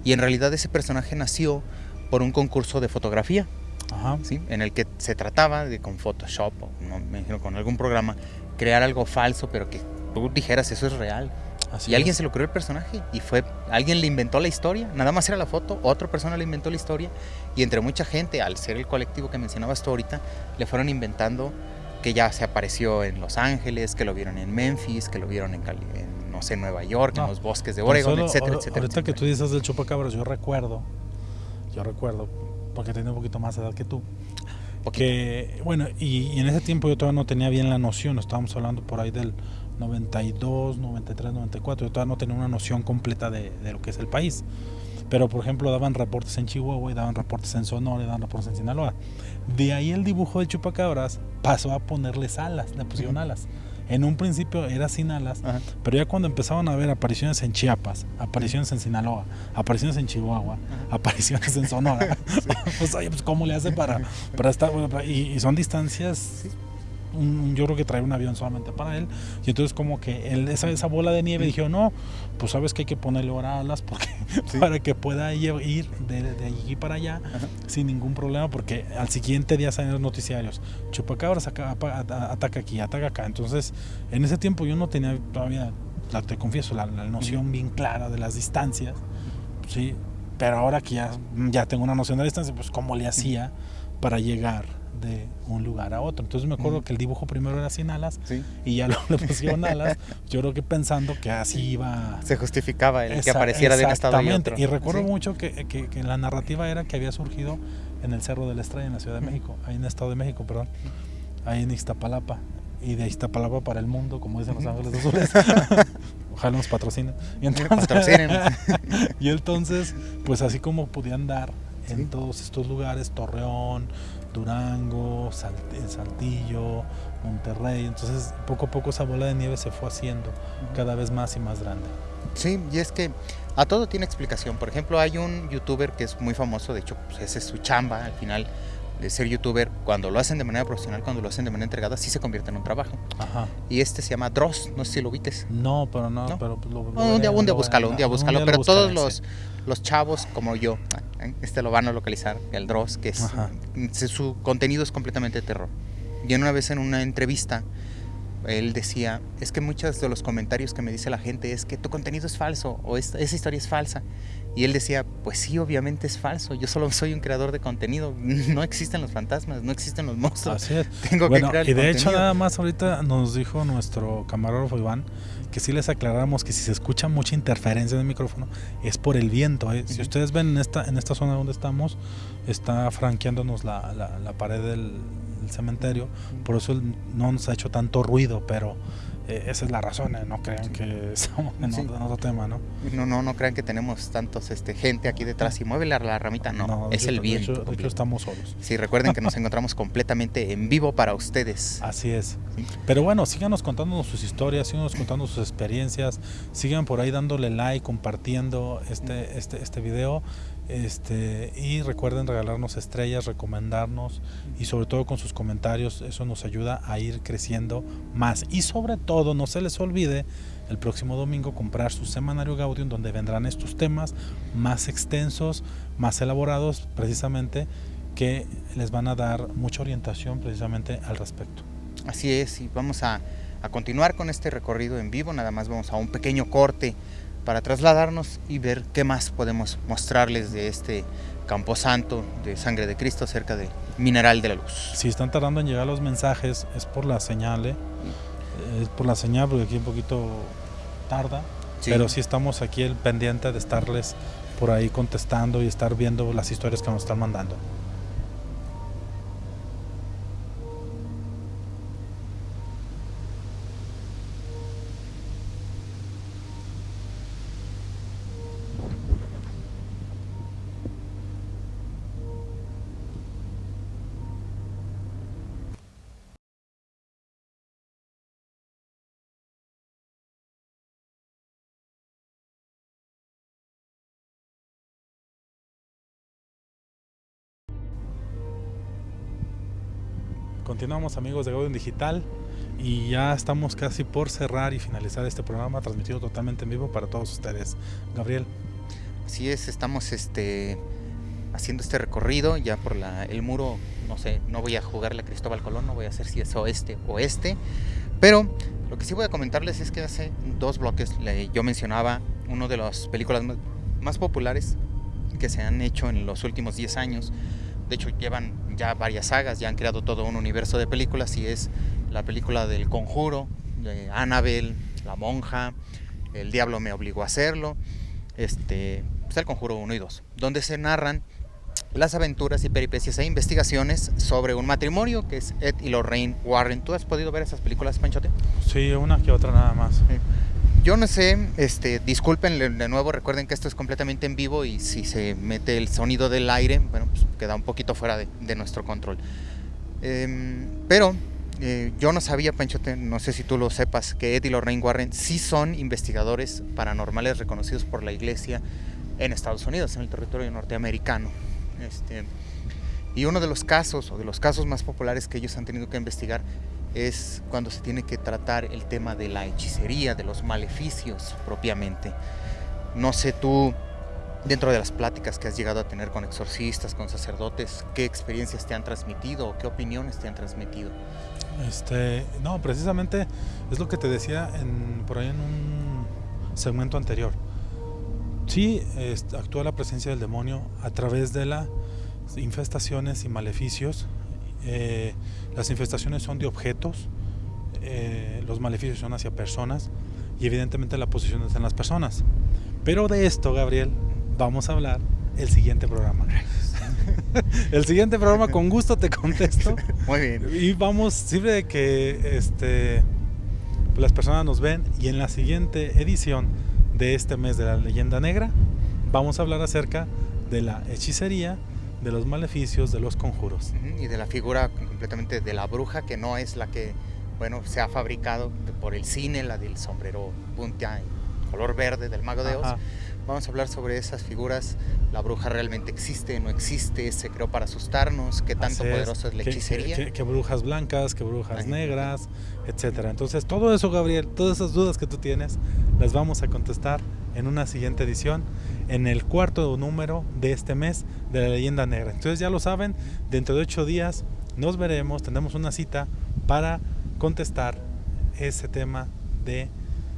Y en realidad ese personaje nació por un concurso de fotografía.
Ajá.
¿sí? En el que se trataba de con Photoshop o no, me imagino con algún programa crear algo falso, pero que tú dijeras eso es real y alguien se lo creó el personaje y fue, alguien le inventó la historia, nada más era la foto, otra persona le inventó la historia y entre mucha gente, al ser el colectivo que mencionabas tú ahorita, le fueron inventando que ya se apareció en Los Ángeles, que lo vieron en Memphis, que lo vieron en, no sé, Nueva York, en los bosques de Oregon, etcétera, etcétera.
Ahorita que tú dices del chupacabras, yo recuerdo, yo recuerdo, porque tenía un poquito más edad que tú, que, bueno, y, y, en ese tiempo yo todavía no tenía bien la noción, estábamos hablando por ahí del 92, 93, 94, yo todavía no tenía una noción completa de, de, lo que es el país. Pero, por ejemplo, daban reportes en Chihuahua y daban reportes en Sonora daban reportes en Sinaloa. De ahí el dibujo de chupacabras pasó a ponerles alas, le pusieron alas. En un principio era sin alas, pero ya cuando empezaban a ver apariciones en Chiapas, apariciones en Sinaloa, apariciones en Chihuahua, apariciones en Sonora, pues, oye, pues ¿cómo le hace para, para estar? Y, y son distancias yo creo que trae un avión solamente para él. Y entonces como que él, esa, esa bola de nieve dijo, no, pues sabes que hay que ponerle ahora alas porque, para que pueda ir de, de allí para allá sin ningún problema, porque al siguiente día salen los noticiarios, chupacabras ataca aquí, ataca acá. Entonces, en ese tiempo yo no tenía todavía, te confieso, la, noción bien clara de las distancias, sí, pero ahora que ya, ya tengo una noción de la distancia, pues cómo le hacía para llegar de un lugar a otro. Entonces me acuerdo que el dibujo primero era sin alas y ya luego le pusieron alas. Yo creo que pensando que así iba.
Se justificaba el que apareciera de un estado y otro.
Y recuerdo mucho que, que, la narrativa era que había surgido en el Cerro de la Estrella, en la Ciudad de México, ahí en el Estado de México, perdón, ahí en Iztapalapa. Y de Iztapalapa para el mundo, como dicen los Ángeles Azules. Ojalá nos patrocinen. Y entonces, y entonces, pues así como podían dar en todos estos lugares, Torreón, Durango, Saltillo, Monterrey. Entonces, poco a poco esa bola de nieve se fue haciendo cada vez más y más grande.
Sí, y es que a todo tiene explicación. Por ejemplo, hay un youtuber que es muy famoso, de hecho, pues esa es su chamba al final de ser youtuber, cuando lo hacen de manera profesional, cuando lo hacen de manera entregada, sí se convierte en un trabajo.
Ajá.
Y este se llama Dross, no sé si lo vites.
No, pero no, pero
pues lo, un, día, un día búscalo, un día búscalo. pero todos los, los chavos como yo, este lo van a localizar, el Dross, que es, su contenido es completamente terror. Y una vez en una entrevista, él decía, es que muchos de los comentarios que me dice la gente es que tu contenido es falso o esa historia es falsa. Y él decía, pues sí, obviamente es falso, yo solo soy un creador de contenido, no existen los fantasmas, no existen los monstruos.
Así es.
Tengo que crear
Y de hecho nada más ahorita nos dijo nuestro camarógrafo Iván que si les aclaramos que si se escucha mucha interferencia en el micrófono es por el viento. ¿eh? Si ustedes ven en esta, en esta zona donde estamos, está franqueándonos la, la, la pared del, del cementerio, por eso no nos ha hecho tanto ruido, pero eh, esa es la razón, ¿eh? no crean que estamos en, otro, tema, ¿no?
No, no, no crean que tenemos tantos este, gente aquí detrás y mueve la, ramita, no, es el viento.
De hecho, estamos solos.
Sí, recuerden que nos encontramos completamente en vivo para ustedes.
Así es. Pero bueno, síganos contándonos sus historias, síganos contando sus experiencias, sigan por ahí dándole like, compartiendo este, este, este video. Este, y recuerden regalarnos estrellas, recomendarnos y sobre todo con sus comentarios, eso nos ayuda a ir creciendo más. Y sobre todo, no se les olvide el próximo domingo comprar su semanario Gaudium donde vendrán estos temas más extensos, más elaborados precisamente, que les van a dar mucha orientación precisamente al respecto.
Así es, y vamos a, a continuar con este recorrido en vivo, nada más vamos a un pequeño corte para trasladarnos y ver qué más podemos mostrarles de este Camposanto de Sangre de Cristo cerca de Mineral de la Luz.
Si están tardando en llegar los mensajes es por la señal, ¿eh? es por la señal porque aquí un poquito tarda, pero sí estamos aquí el pendiente de estarles por ahí contestando y estar viendo las historias que nos están mandando. Continuamos amigos de Gaudium Digital y ya estamos casi por cerrar y finalizar este programa transmitido totalmente en vivo para todos ustedes. Gabriel.
Así es, estamos este, haciendo este recorrido ya por la, el muro, no sé, no voy a jugarle a Cristóbal Colón, no voy a hacer si es oeste o este, pero lo que sí voy a comentarles es que hace dos bloques yo mencionaba una de las películas más populares que se han hecho en los últimos 10 años, de hecho llevan ya varias sagas, ya han creado todo un universo de películas y es la película del conjuro, de Annabelle, La monja, El diablo me obligó a hacerlo, este, pues el conjuro 1 y 2, donde se narran las aventuras y peripecias e investigaciones sobre un matrimonio que es Ed y Lorraine Warren. ¿Tú has podido ver esas películas, Panchote?
Sí, una que otra nada más.
Yo no sé, este, disculpen de nuevo, recuerden que esto es completamente en vivo y si se mete el sonido del aire, bueno, pues queda un poquito fuera de, nuestro control. Em, pero eh, yo no sabía, Panchote, no sé si tú lo sepas, que Ed y Lorraine Warren sí son investigadores paranormales reconocidos por la iglesia en Estados Unidos, en el territorio norteamericano. Este, y uno de los casos, o de los casos más populares que ellos han tenido que investigar, es cuando se tiene que tratar el tema de la hechicería, de los maleficios propiamente. No sé tú, dentro de las pláticas que has llegado a tener con exorcistas, con sacerdotes, qué experiencias te han transmitido o qué opiniones te han transmitido.
Este, no, precisamente es lo que te decía en, por ahí en un segmento anterior. Sí, actúa la presencia del demonio a través de las infestaciones y maleficios eh, las infestaciones son de objetos, eh, los maleficios son hacia personas y evidentemente la posición está en las personas. Pero de esto, Gabriel, vamos a hablar el siguiente programa. el siguiente programa con gusto te contesto.
Muy bien.
Y vamos, siempre de que este, las personas nos ven y en la siguiente edición de este mes de la leyenda negra vamos a hablar acerca de la hechicería de los maleficios, de los conjuros.
Y de la figura completamente de la bruja, que no es la que, bueno, se ha fabricado por el cine, la del sombrero punta color verde del mago de Oz. Vamos a hablar sobre esas figuras. La bruja realmente existe, no existe, se creó para asustarnos, qué tanto poderoso es la hechicería.
Qué, brujas blancas, qué brujas negras, etcétera. Entonces, todo eso, Gabriel, todas esas dudas que tú tienes, las vamos a contestar en una siguiente edición, en el cuarto número de este mes de la leyenda negra. Entonces, ya lo saben, dentro de ocho días nos veremos, tendremos una cita para contestar ese tema de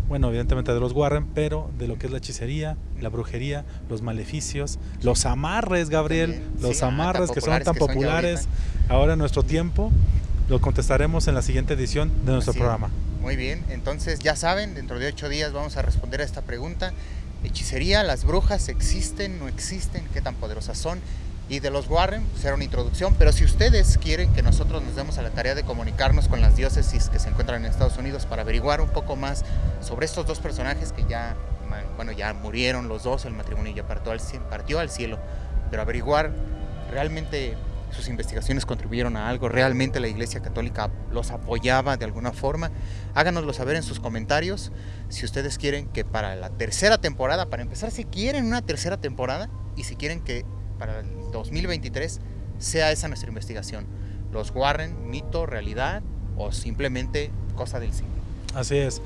bueno, evidentemente de los Warren, pero de lo que es la hechicería, la brujería, los maleficios, los amarres, Gabriel, los ah, amarres que son tan populares ahora en nuestro tiempo, lo contestaremos en la siguiente edición de nuestro programa.
Muy bien, entonces ya saben, dentro de ocho días vamos a responder a esta pregunta. Hechicería, las brujas existen, no existen, qué tan poderosas son y de los Warren será una introducción, pero si ustedes quieren que nosotros nos demos a la tarea de comunicarnos con las diócesis que se encuentran en Estados Unidos para averiguar un poco más sobre estos dos personajes que ya, bueno, ya murieron los dos, el matrimonio ya partió al, partió al cielo, pero averiguar realmente sus investigaciones contribuyeron a algo, realmente la Iglesia Católica los apoyaba de alguna forma, háganoslo saber en sus comentarios. Si ustedes quieren que para la tercera temporada, para empezar, si quieren una tercera temporada y si quieren que para el 2023 sea esa nuestra investigación. Los Warren, mito, realidad o simplemente cosa del cine.
Así es.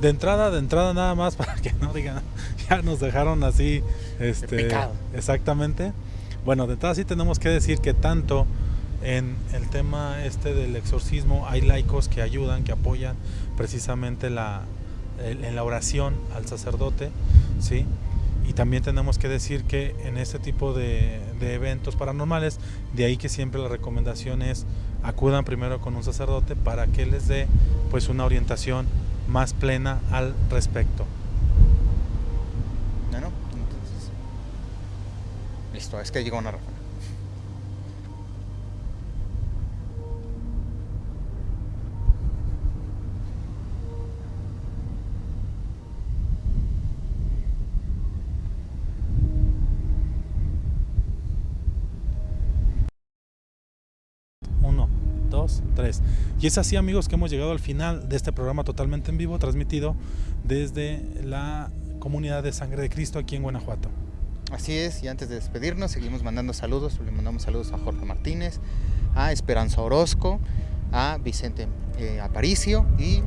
De entrada, de entrada nada más para que no digan, ya nos dejaron así, este, exactamente. Bueno, de entrada sí tenemos que decir que tanto en el tema este del exorcismo hay laicos que ayudan, que apoyan precisamente la, en la oración al sacerdote, ¿sí? Y también tenemos que decir que en este tipo de, eventos paranormales, de ahí que siempre la recomendación es acudan primero con un sacerdote para que les dé pues una orientación más plena al respecto.
Bueno, entonces Listo, es que llegó una ráfaga.
Y es así amigos que hemos llegado al final de este programa totalmente en vivo, transmitido desde la comunidad de Sangre de Cristo aquí en Guanajuato.
Así es, y antes de despedirnos, seguimos mandando saludos. Le mandamos saludos a Jorge Martínez, a Esperanza Orozco, a Vicente eh, Aparicio y,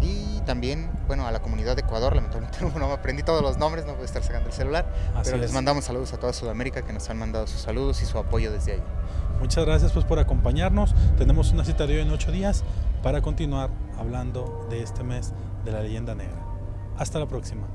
y, también, bueno, a la comunidad de Ecuador. Lamentablemente no me aprendí todos los nombres, no a estar sacando el celular,
Así
pero les
es.
mandamos saludos a toda Sudamérica que nos han mandado sus saludos y su apoyo desde ahí.
Muchas gracias pues por acompañarnos. Tenemos una cita de hoy en ocho días para continuar hablando de este mes de la leyenda negra. Hasta la próxima.